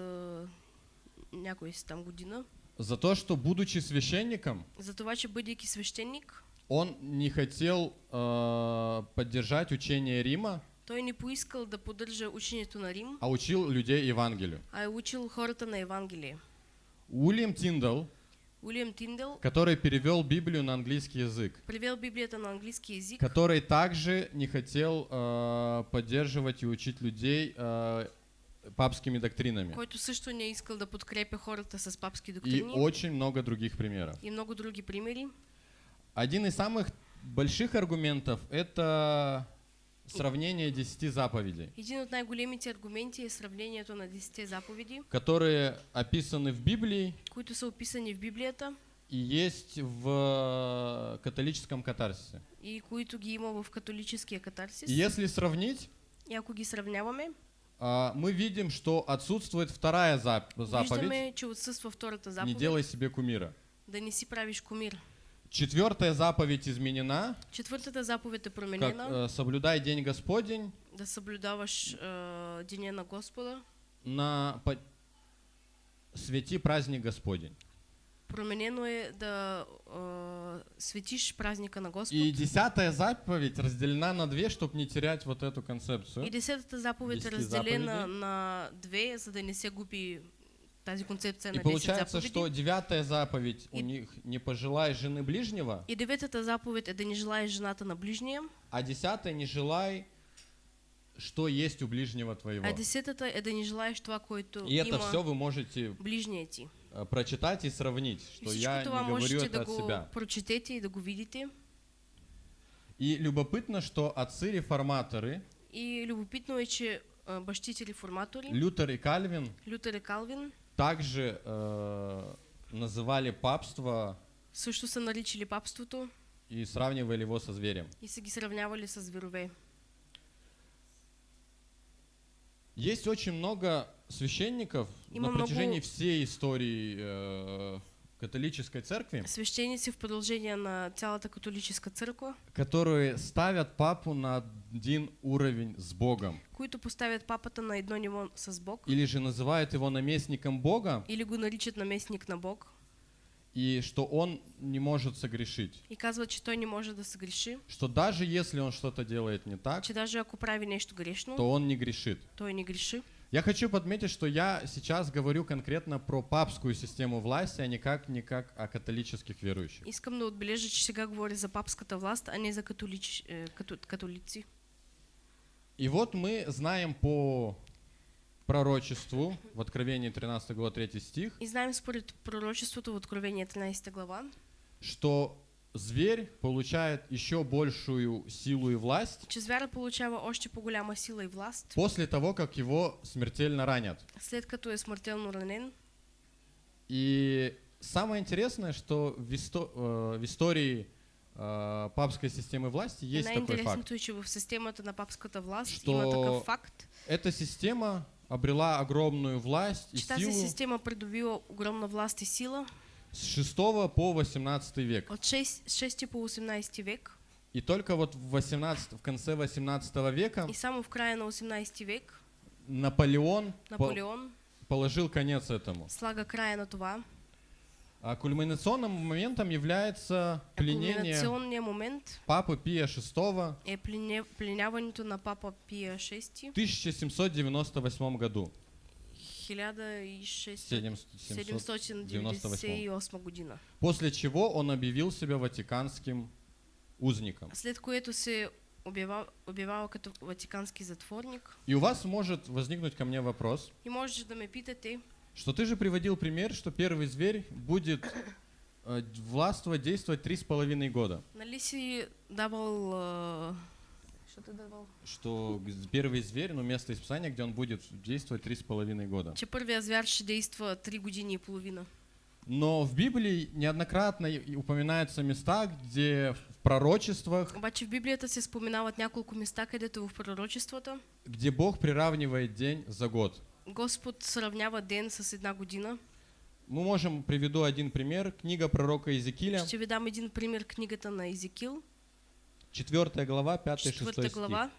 някой си там година, за то, что, будучи священником, за това, че бъдейки свещеник, он не хотел э, поддержать учение Рима, той не поискал да поддържа учението на Рим, а учил людей Евангелию. а учил хората на Евангелие. Уильям Тиндал, Уилям Тиндел который перевел Библию на английский язык, превел Библията на английски язик, который также не хотел э, поддерживать и учить людей э, папскими доктринами. който също не искал да подкрепя хората с папски И доктрини. очень много других примеров. и много други примери. Один из самых больших аргументов – это сравнение десяти заповедей, Един от най-големите аргументи е сравнението на 10 заповеди, которые описаны в Библии които са описани в Библията и есть в э, католическом катарсисе. и които ги има в католическия катарсис. И если сравнить, И ако ги сравняваме, а, мы видим, что отсутствует вторая зап- заповедь виждаме, че отсъства втората «Не заповед. делай себе кумира». Да не си правиш кумир. Четвертая заповедь изменена, Четвъртата заповед е как променена. э, «Соблюдай день Господень Да съблюдаваш а, деня на Господа. на по- свети праздник Господень. Променено е да а, светиш праздника на Господ. И десятая заповедь разделена на две, чтобы не терять вот эту концепцию. И десетата заповед е Десети разделена заповеди. на две, за да не се губи тази концепция И на 10 получается, что девятая заповедь у И- них не пожелай жены ближнего, И деветата заповед е да не желаеш жената на ближния, а десятая не желай, что есть у ближнего твоего. а е да не желаеш това, което И это все вы можете ближния ти. э, прочитать и сравнить, И что всичко я не говорю это да от себя. прочетете и да го видите. И любопытно, что отцы-реформаторы, И любопитно е, че а, бащите реформатори, Лютер и Кальвин, Лютер и Калвин, также э, называли папство също са наричали папството и сравнивали его со зверем. и са ги сравнявали с зверове. Есть очень много священников Има на протяжении всей истории э, католической церкви, Свещеници в продължение на цялата католическа църква, которые ставят папу на один уровень с Богом. които поставят папата на едно ниво с Бог Или же называют его наместником Бога, или го наричат наместник на Бог и что он не может согрешить. и казват, че той не може да се греши, Что даже если он что-то делает не так, че даже ако прави нещо грешно, то он не грешит. той не греши. Я хочу подметить, что я сейчас говорю конкретно про папскую систему власти, а никак не как о католических верующих. Искам да отбележа, че сега говоря за папската власт, а не за католич... като... католици. И вот мы знаем по пророчеству в Откровении 13 глава 3 стих, И знаем според пророчеството в Откровение 13 глава, что зверь получает еще большую силу и власть че звяра получава още по-голяма сила и власт, после того, как его смертельно ранят. след като е смъртелно ранен. И самое интересное, что в, исто- э, в истории папской системы власти есть такой факт. че в системата на папската власт Що- има такъв факт, Эта система обрела огромную власть и тази силу система придобила огромна власт и сила с 6 по 18 век. от 6, 6 по 18 век И только вот в, 18, в конце 18 века и само в края на 18 век Наполеон по- Наполеон положил конец этому. слага края на това. А кульминационным моментом является пленение момент Папы Пия VI е плене, пленяването на папа Пия VI в 1798 году. 1798 година. После чего он объявил себя ватиканским узником. След което се обява, обявява като ватикански затворник. И у вас может возникнуть ко мне вопрос, И можеш да ме питате, что ты же приводил пример, что первый зверь будет э, властвовать, действовать три с половиной года. нали си давал... а, Що ти давал? Что первый зверь, ну место из Писания, где он будет действовать три с половиной года. Че звяр ще действа 3 години и половина. Но в Библии неоднократно упоминаются места, где в пророчествах, Обаче в Библията се споменават няколко места, където в пророчествата где Бог приравнивает день за год. Господ сравнява ден с една година. Мы можем, приведу один пример, книга пророка Иезекииля, Ще ви дам един пример книгата на Езекил, 4 глава, 5-6 четвърта стих. глава.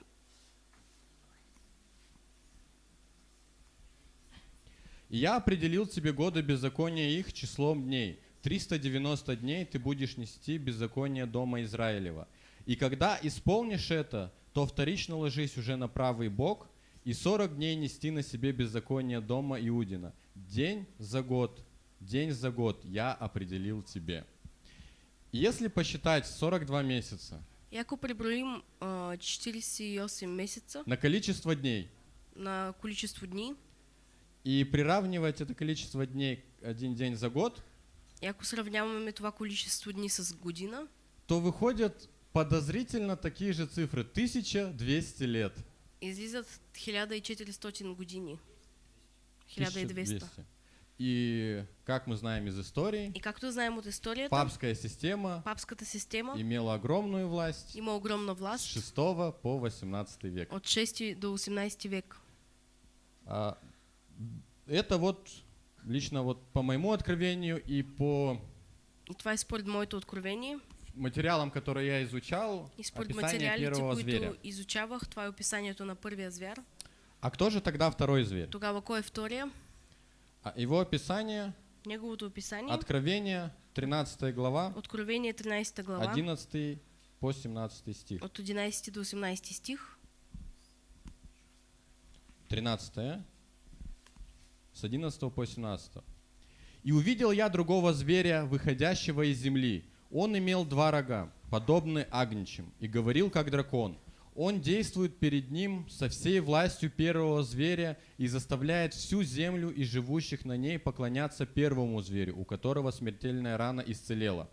«И я определил тебе годы беззакония их числом дней. 390 дней ты будешь нести беззаконие дома Израилева. И когда исполнишь это, то вторично ложись уже на правый бок, и 40 дней нести на себе беззаконие дома Иудина. День за год, день за год я определил тебе». Если посчитать 42 месяца преброим а, 48 месеца на количество дней на количество дни, и приравнивать это количество дней один день за год, и ако сравняваме това количество дни с година, то выходят подозрительно такие же цифры. 1200 лет. Излизат 1400 години. 1200. И как мы знаем из истории, И както знаем от историята, папская система папската система имела огромную власть има огромна с власт 6 по 18 век. от 6 до 18 век. А, это вот лично вот по моему откровению и по И това е според моето откровение. Материалам, которые я изучал, И според описание первого зверя. изучавах, това е описанието на първия звяр. А кто же тогда второй зверь? Тогава кой е втория? А Его описание, Неговото описание, Откровение, 13 глава, Откровение 13 глава, 11 по 17 стих. от 11 до 18 стих, 13, с 11 по 17. «И увидел я другого зверя, выходящего из земли. Он имел два рога, подобные агнчим, и говорил, как дракон. Он действует перед ним со всей властью первого зверя и заставляет всю землю и живущих на ней поклоняться первому зверю, у которого смертельная рана исцелела.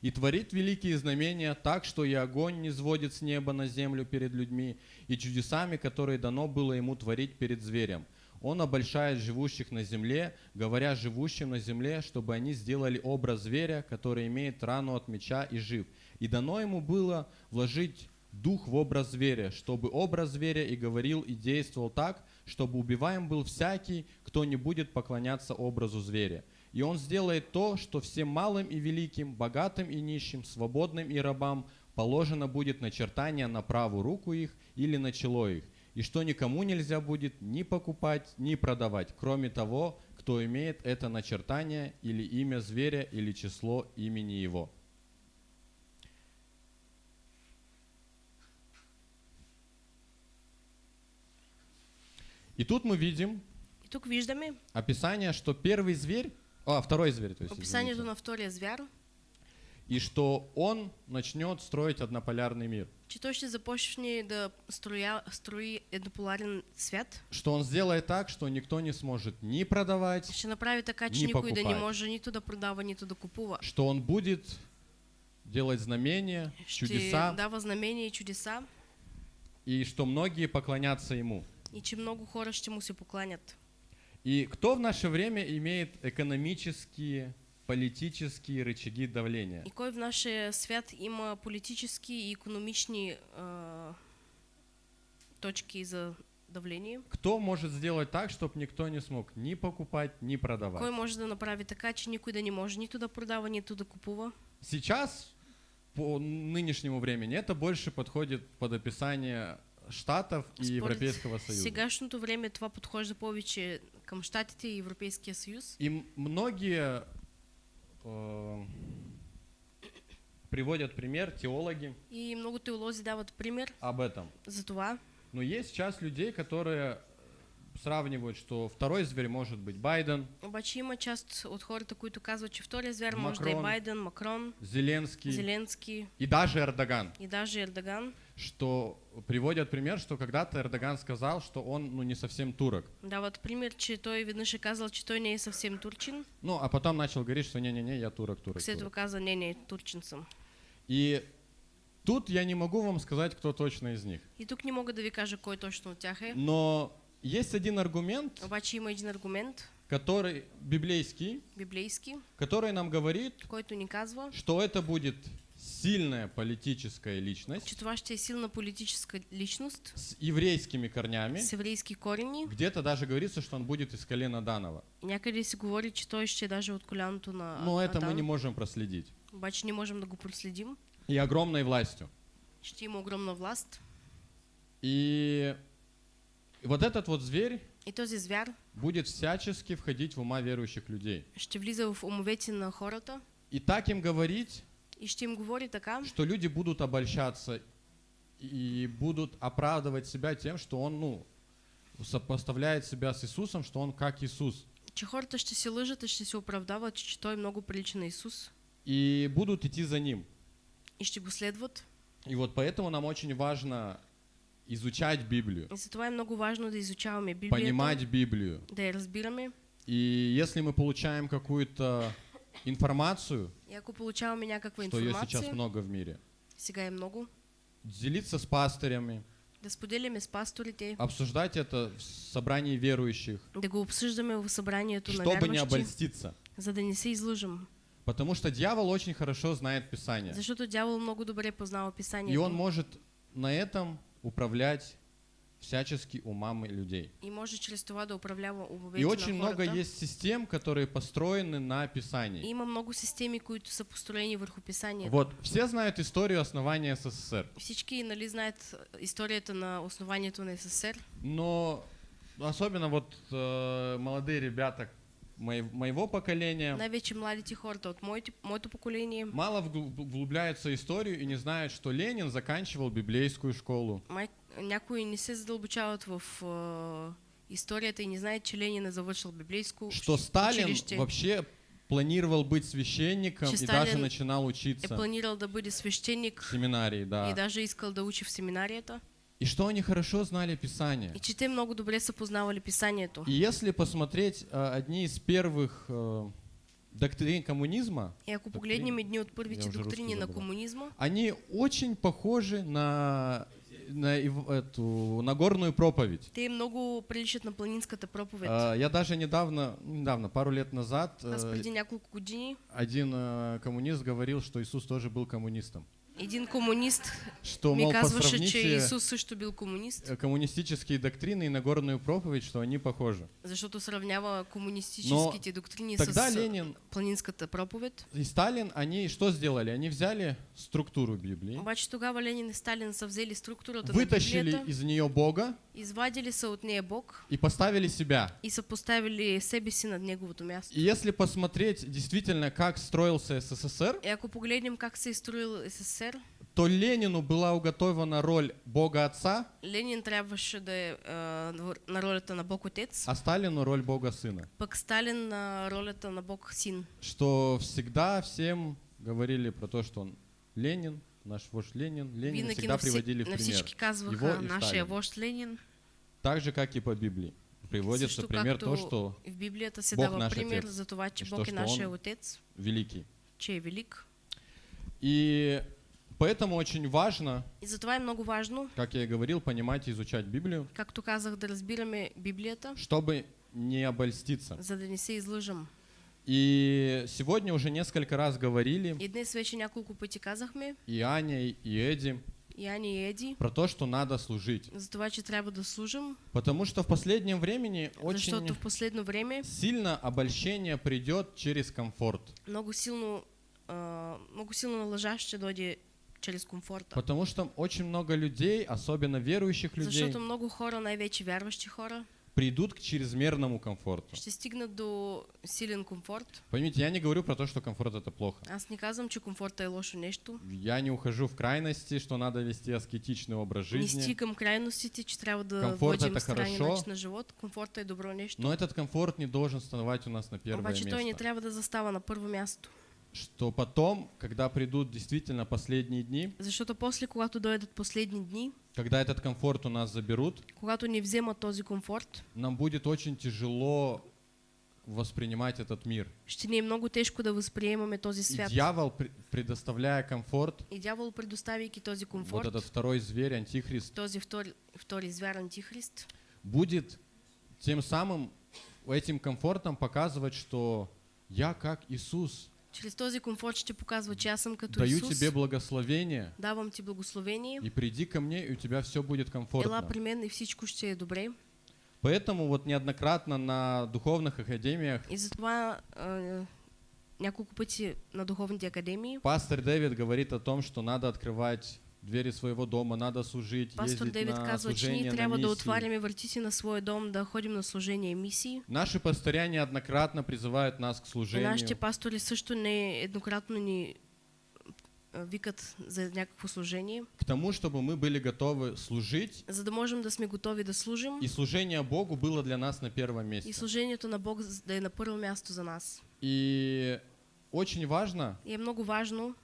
И творит великие знамения так, что и огонь не сводит с неба на землю перед людьми, и чудесами, которые дано было ему творить перед зверем. Он обольщает живущих на земле, говоря живущим на земле, чтобы они сделали образ зверя, который имеет рану от меча и жив. И дано ему было вложить дух в образ зверя, чтобы образ зверя и говорил, и действовал так, чтобы убиваем был всякий, кто не будет поклоняться образу зверя. И он сделает то, что всем малым и великим, богатым и нищим, свободным и рабам положено будет начертание на правую руку их или на чело их, и что никому нельзя будет ни покупать, ни продавать, кроме того, кто имеет это начертание или имя зверя или число имени его. И тут мы видим И тук виждаме описание, что первый зверь, а, второй зверь, то есть, описанието извините, на втория звяр, и что он начнет строить однополярный мир, че той ще започне да строя, строи еднополарен свят. что он сделает так, что никто не сможет ни продавать, Ще направи така, че Ни никой да не може нито да продава, нито да купува. что он будет делать знамения, Ще чудеса, дава знамения и чудеса и что многие поклонятся ему. и че много хора ще му се покланят. И кто в наше время имеет экономические, политические рычаги давления? И кой в нашия свят има политически и економични а, точки за давление? Кто может сделать так, чтобы никто не смог ни покупать, ни продавать? Кой може да направи така, че никой да не може нито да продава, нито да купува? Сейчас, по нынешнему времени, это больше подходит под описание Штатов и Според Европейского Союза. Сегашното време това подхожда повече към Штатите и Европейския съюз. И многие э, приводят пример, теологи, И много теолози дават пример об этом. за това. Но есть часть людей, которые сравнивают, что второй зверь может быть Байден, Обаче има част от хората, които казват, че втория звяр може да е Макрон. Байден, Макрон, Зеленский Зеленски и даже Эрдоган. и даже Ердоган. Что приводят пример, что когда-то Эрдоган сказал, что он ну, не совсем турок. Дават пример, че той веднъж е казал, че той не е съвсем турчин. Ну, а потом начал говорить, что не-не-не, я турок, турок, След турок. това каза, не, не, турчин съм. И тут я не могу вам сказать, кто точно из них. И тук не мога да ви кажа кой точно от тях е. Но есть один аргумент, Обаче има един аргумент, который библейский, библейски, который нам говорит, който ни казва, что это будет сильная политическая личность че това ще е силна политическа личност с еврейскими корнями. с еврейски корени. Где-то даже говорится, что он будет из колена Данова. Някъде се говори, че той ще е даже от коляното на Но это мы Адан. не можем проследить. Обаче не можем да го проследим. И огромной властью. Ще има огромна власт. И вот этот вот зверь И този звяр будет всячески входить в ума верующих людей. ще влиза в умовете на хората И так им говорить, и ще им говори така, что люди будут обольщаться и будут оправдывать себя тем, что он, ну, сопоставляет себя с Иисусом, что он как Иисус. че хората ще се лъжат и ще се оправдават, че той много прилича на Исус И будут идти за ним. и ще го следват. И вот поэтому нам очень важно изучать Библию, И затова е много важно да изучаваме Библията, понимать Библию. да я разбираме. И если мы получаем какую-то информацию, И ако получаваме някаква что ее сейчас информация, много в мире, сега е много, делиться с пастырями, да споделяме с пасторите, обсуждать это в собрании верующих, да го обсъждаме в събранието на чтобы не обольститься. за да не се излъжем. Потому что дьявол очень хорошо знает Писание. Защото дявол много добре познава И Писанието. он может на этом управлять всячески умами людей. И може чрез това да управлява умовете И очень много есть систем, которые построены на Писании. има много системи, които са построени върху Писанието. Вот, все знают историю основания СССР. Всички нали, знаят а, историята на основанието на СССР, Но особенно вот э, молодые ребята моего поколения, Най-вече младите хората от моето поколение. мало вгл- вглубляются в историю и не знают, что Ленин заканчивал библейскую школу. Някои не се задълбочават в а, историята и не знаят, че Ленин завършил библейско Что Сталин училище. вообще планировал быть священником Че и даже Сталин начинал Е учиться планирал да бъде в свещеник семинарии, и да. даже искал да учи в семинарията. И что они хорошо знали Писание. И че те много добре са познавали писанието. И если посмотреть э, одни из первых э, доктрин коммунизма, И ако погледнем едни от първите доктрини на забрал. комунизма, они очень похожи на, на эту Нагорную проповедь. те много приличат на планинската проповед. А, Я даже недавно, недавно, пару лет назад, Аз э, преди няколко години один э, коммунист говорил, что Иисус тоже был коммунистом. Един комунист Что, ми мол, казваше, че посравните Исус също бил комунист, коммунистические доктрины и Нагорную проповедь, что они похожи. защото сравнява комунистическите доктрини Тогда с Ленин планинската проповед. и Сталин, они что сделали? Они взяли структуру Библии, Обаче тогава Ленин и Сталин са взели структурата на вытащили Библията, из нее Бога извадили са от нея Бог и поставили себя. и са поставили себе си над неговото място. И если посмотреть действительно, как строился СССР, И ако погледнем как се строил СССР, то Ленину была уготована роль Бога Отца, Ленин трябваше да е на ролята на Бог Отец, а Сталину роль Бога Сына. пък Сталин на ролята на Бог Син. Что всегда всем говорили про то, что он Ленин, наш вождь Ленин, Ленин Винаги всегда вси, приводили в пример. казваха Его и нашия Сталин. вожд Ленин. Так же, как и по Библии. Приводится Също пример то, что в Библията се Бог дава наш пример Отец. за това, че Бог е нашия Отец, великий. че е велик. И поэтому очень важно, И затова е много важно, как я и говорил, понимать и изучать Библию, както казах, да разбираме Библията, чтобы не обольститься. за да не се излъжам. И сегодня уже несколько раз говорили, И днес вече няколко пъти казахме, и Аня, и Эдди, и Ани и Еди, про то, что надо служить. за това, че трябва да служим, Потому что в последнем времени очень в последно време сильно обольщение придет через комфорт. много силно, а, много силно на лъжа ще дойде чрез комфорта. Потому что очень много людей, особенно верующих людей, Защото много хора, най-вече вярващи хора, придут к чрезмерному комфорту. ще стигнат до силен комфорт. Поймите, я не говорю про то, что комфорт это плохо. Аз не казвам, че комфорта е лошо нещо. Я не ухожу в крайности, что надо вести аскетичный образ Не жизни. стигам крайностите, че трябва да Комфорт водим это хорошо. на живот. Комфорта е добро нещо. Но этот комфорт не должен становать у нас на первое Обаче той не место. трябва да застава на първо място. Что потом, когда придут действительно последние дни, Защото после, когато дойдат последни дни, когда этот комфорт у нас заберут, когато ни вземат този комфорт, нам будет очень тяжело воспринимать этот мир. ще ни е много тежко да възприемаме този И свят. дьявол, пр- предоставляя комфорт, И дявол, предоставяйки този вот комфорт, этот второй зверь, антихрист, този втори, втори звяр антихрист, будет тем самым этим комфортом показывать, что я как Иисус, чрез този комфорт ще показва, че аз съм като даю Исус, тебе благословение, давам ти благословение, и приди ко мне, и у тебя все будет ела комфортно. при мен и всичко ще е добре. Поэтому вот неоднократно на духовных академиях И затова а, няколко пъти на духовните академии пастор Дэвид говорит о том, что надо открывать двери своего дома, надо служить, пастор ние служение, на трябва да миссии. отваряме вратите на своя дом, да ходим на служение и мисии. Наши пастыря неоднократно призывают нас к И служению. нашите пастори също не еднократно ни а, викат за някакво служение, к тому, чтобы мы были готовы служить, за да можем да сме готови да служим и служение Богу было для нас на первом и месте. служението на Бог да е на първо място за нас. И очень важно, И е много важно,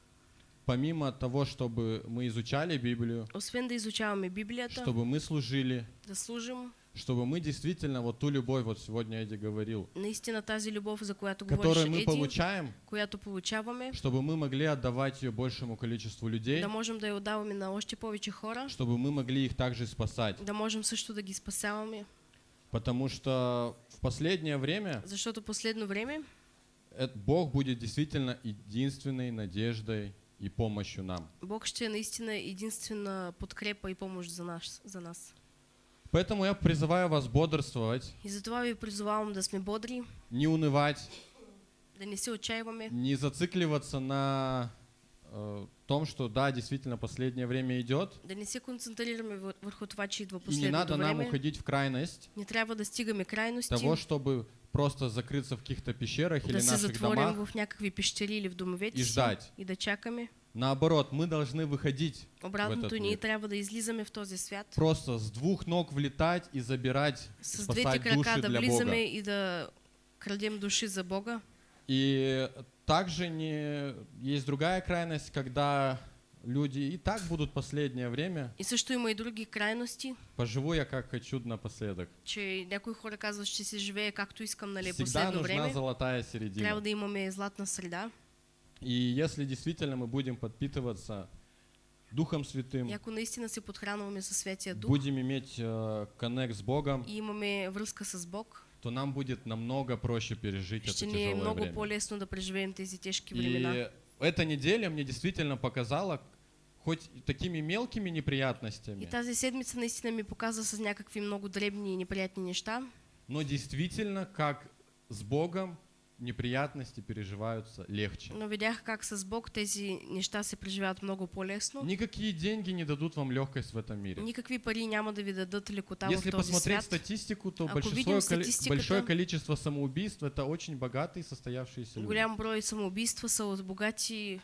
помимо того, чтобы мы изучали Библию, освен да изучаваме Библията, чтобы мы служили, да служим, чтобы мы действительно вот ту любовь, вот сегодня Эдди говорил, наистина тази любов, за която которую мы Еди, получаем, която получаваме, чтобы мы могли отдавать ее большему количеству людей, да можем да я отдаваме на още повече хора, чтобы мы могли их также спасать. да можем също да ги Потому что в последнее время защото последно време э, Бог будет действительно единственной надеждой и помощью нам. Бог ще наистина единствена подкрепа и помощ за нас. За нас. Поэтому я призываю вас бодрствовать, И затова ви призовавам да сме бодри, не унывать, да не се отчаиваме, не зацикливаться на том, что да, действительно последнее время идет, Да не се концентрираме вър- върху това, че идва и не последното надо нам време. уходить в крайность Не трябва да стигаме крайности, того, чтобы просто закрыться в каких-то пещерах или да се наших домах в някакви пещери или в домовете и ждать. и да чакаме. Наоборот, мы должны выходить Обратното, этот ние мир. трябва да излизаме в този свят. просто с двух ног влетать и забирать, С двете спасать крака души да для влизаме Бога. и да крадем души за Бога. И также не есть другая крайность, когда люди и так будут последнее время. И също има и други крайности, Поживу я как хочу напоследок. че някои хора казват, че се живее както искам, нали, Всегда последно нужна време. золотая середина. Трябва да имаме златна среда. И если действительно мы будем подпитываться Духом Святым, И ако наистина се подхранваме със Святия Дух будем иметь э, коннект с Богом, и имаме връзка с Бог, то нам будет намного проще пережить это тяжелое много время. по-лесно да преживеем тези времена. И эта неделя мне действительно показала, хоть такими мелкими неприятностями, И тази седмица наистина ми показа с някакви много дребни и неприятни неща, но действительно, как с Богом неприятности переживаются легче. но видях как с Бог тези неща се преживяват много по-лесно. Никакие деньги не дадут вам легкость в этом мире. Никакви пари няма да ви дадат лекота Если в този посмотреть свят. статистику, то большинство статистиката- большое количество самоубийств это очень богатые состоявшиеся люди. Голям брой самоубийства са от богати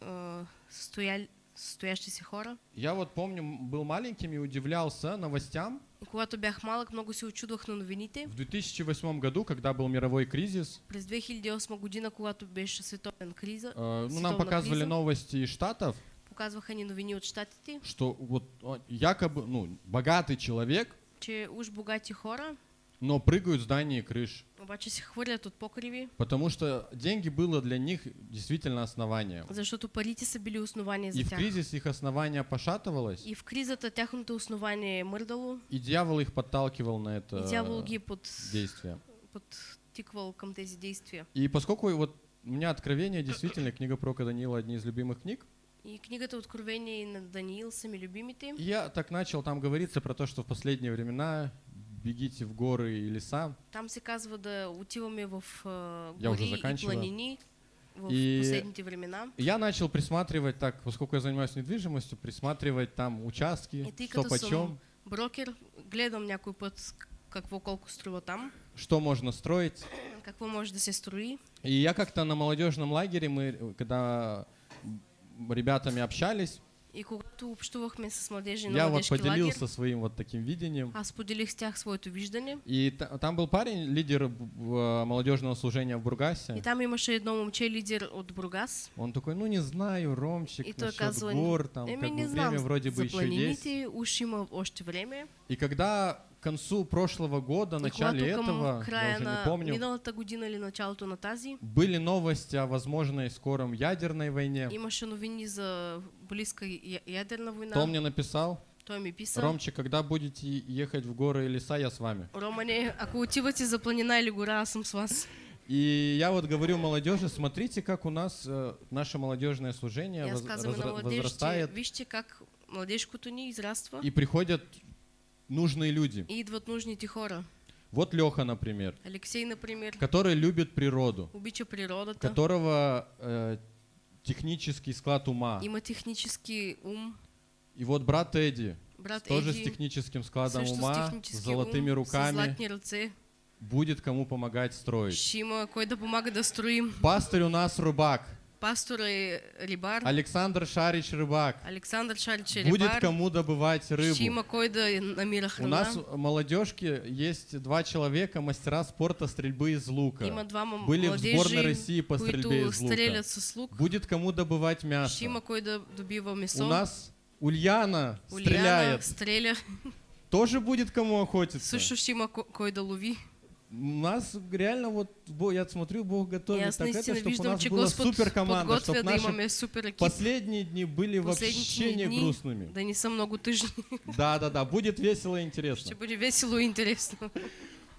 а, стоял, стоящи се хора. Я вот помню, был маленьким и удивлялся новостям. Когато бях малък, много се очудвах на новините. В 2008 году, когда был мировой кризис, През 2008 година, когато беше световен криза, э, ну, нам показывали криза. новости из Штатов, показваха ни новини от щатите, что вот о, якобы, ну, богатый человек, че уж богати хора, но прыгают с зданий и крыш. Обаче се хвърлят от покриви, Потому что деньги было для них действительно основанием. защото парите са били основание И за в тях. кризис их основание пошатывалось, И в кризата тяхното основание е мърдало, и дьявол их подталкивал на это и дявол ги под, действие. подтиквал към тези действия. И поскольку вот у меня откровение, действительно, книга пророка Даниила одни из любимых книг, И книгата Откровение на Даниил са ми любимите. и я так начал, там говорится про то, что в последние времена бегите в горы и леса, Там се казва да отиваме в уже гори и планини в И- последните времена. Я начал присматривать так, поскольку я занимаюсь недвижимостью, присматривать там участки, И ты что почем, брокер, гледам някой път какво колко струва там, что можно строить. какво може да се строи. И я как-то на молодежном лагере, мы когда ребятами общались, И когато общувахме с младежи на я вот поделился своим вот таким видением. аз поделих с тях своето виждане. И та- там был парень, лидер б- молодежного служения в Бургасе. И там имаше едно момче, лидер от Бургас. Он такой, ну не знаю, Ромчик, И той казва, гор, там Еми как не бы время вроде бы еще есть. уж има още време. И когда концу прошлого года, начале этого, я уже не помню, година или началото на тази, были новости о возможной скором ядерной войне. имаше новини за близка я- ядерна война. Кто мне написал? Той ми писа. Когда будете ехать в горы и леса, я с вами. Романе, ако отивате за планина или гора, аз съм с вас. И я вот говорю молодежи, смотрите, как у нас э, наше молодежное служение воз- младежите, возрастает, вижте как младежкото ни израства и приходят нужные люди. идват нужните хора. Вот Леха, например, Алексей, например, который любит природу, обича природата, которого э, технический склад ума. има технически ум. И вот брат Эдди, Брат тоже с Еди, техническим складом с ума, с технически золотыми ум, с руками, будет кому помогать строить. Ще има кой да помага да строим. Пастырь у нас рыбак, Пастор е рибар. Александр Шарич рыбак. Александър Шарич е Будет кому добывать рыбу. У нас в молодежке есть два человека, мастера спорта стрельбы из лука. Има двама Были в сборной России по стрельбе из лука. Будет кому добывать мясо. У нас Ульяна Уляна стреляет. стреля. Тоже будет кому охотиться. Ко- кой да лови. У нас реально вот, я смотрю, Бог готовит аз так это, чтобы у нас была супер команда, чтобы наши супер последние дни были вообще не дни грустными. Да не са много тъжни. Да, да, да, будет весело и интересно. Ще бъде весело и интересно.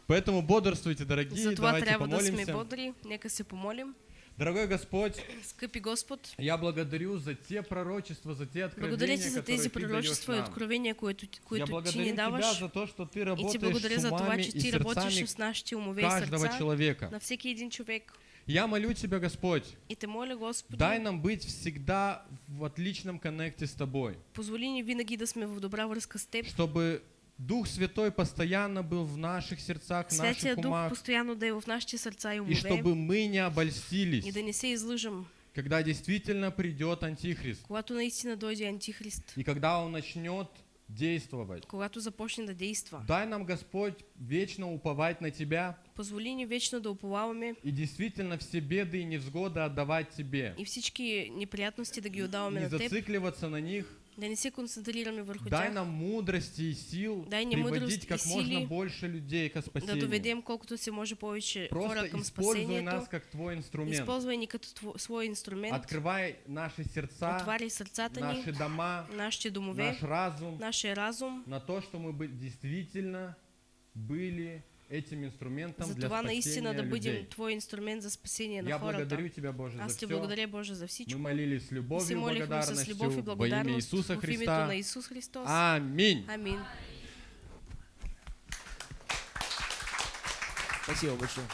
Поэтому бодрствуйте, дорогие, Затова давайте трябва да сме помолимся. бодри. Нека се помолим. Дорогой Господь, Скъпи Господ, я благодарю за те пророчества, за те благодаря откровения, ти за тези ты пророчества и откровения, които, които ти благодарю ни Тебя даваш. за то, что Ты И ти работаешь благодаря с за това, че ти работиш с нашите умове и каждого сърца человека. на всеки един човек. Я молю Тебя, Господь, И те моля, Господи, дай нам быть всегда в отличном коннекте с Тобой, позволи ни винаги да сме в добра връзка с Теб. чтобы Дух Святой постоянно был в наших сердцах, в Святия наших Дух умах, постоянно да е в нашите сърца и и умове. чтобы мы не И обольстились, да не се излъжем, когда действительно придет Антихрист, когато наистина дойде Антихрист. и когда Он начнет действовать. Когато започне да действа. Дай нам, Господь, вечно уповать на Тебя Позволи ни вечно да уповаваме и действительно все беды и невзгоды отдавать Тебе. и всички неприятности да ги отдаваме Не на Теб, зацикливаться на них. Да не се концентрираме върху Дай тях, нам мудрости и сил Дай ни приводить как можно сили больше людей к да спасению. доведем колкото се може повече Просто хора към используй нас как Твой инструмент. Използвай ни като тво- свой инструмент. Открывай наши сердца, Отваряй сърцата наши дома, нашите домове, наш разум нашия разум, на то, что мы бы действительно были этим инструментом за для наистина спасения да людей. Твой инструмент за спасение на Я хората. благодарю Тебя, Боже, Аз за все. благодаря, Боже, за Мы всичко. молились с любовью и молихме с благодарностью любов и во имя Иисуса Христа. на Исус Христос. Аминь. Амин. Спасибо большое.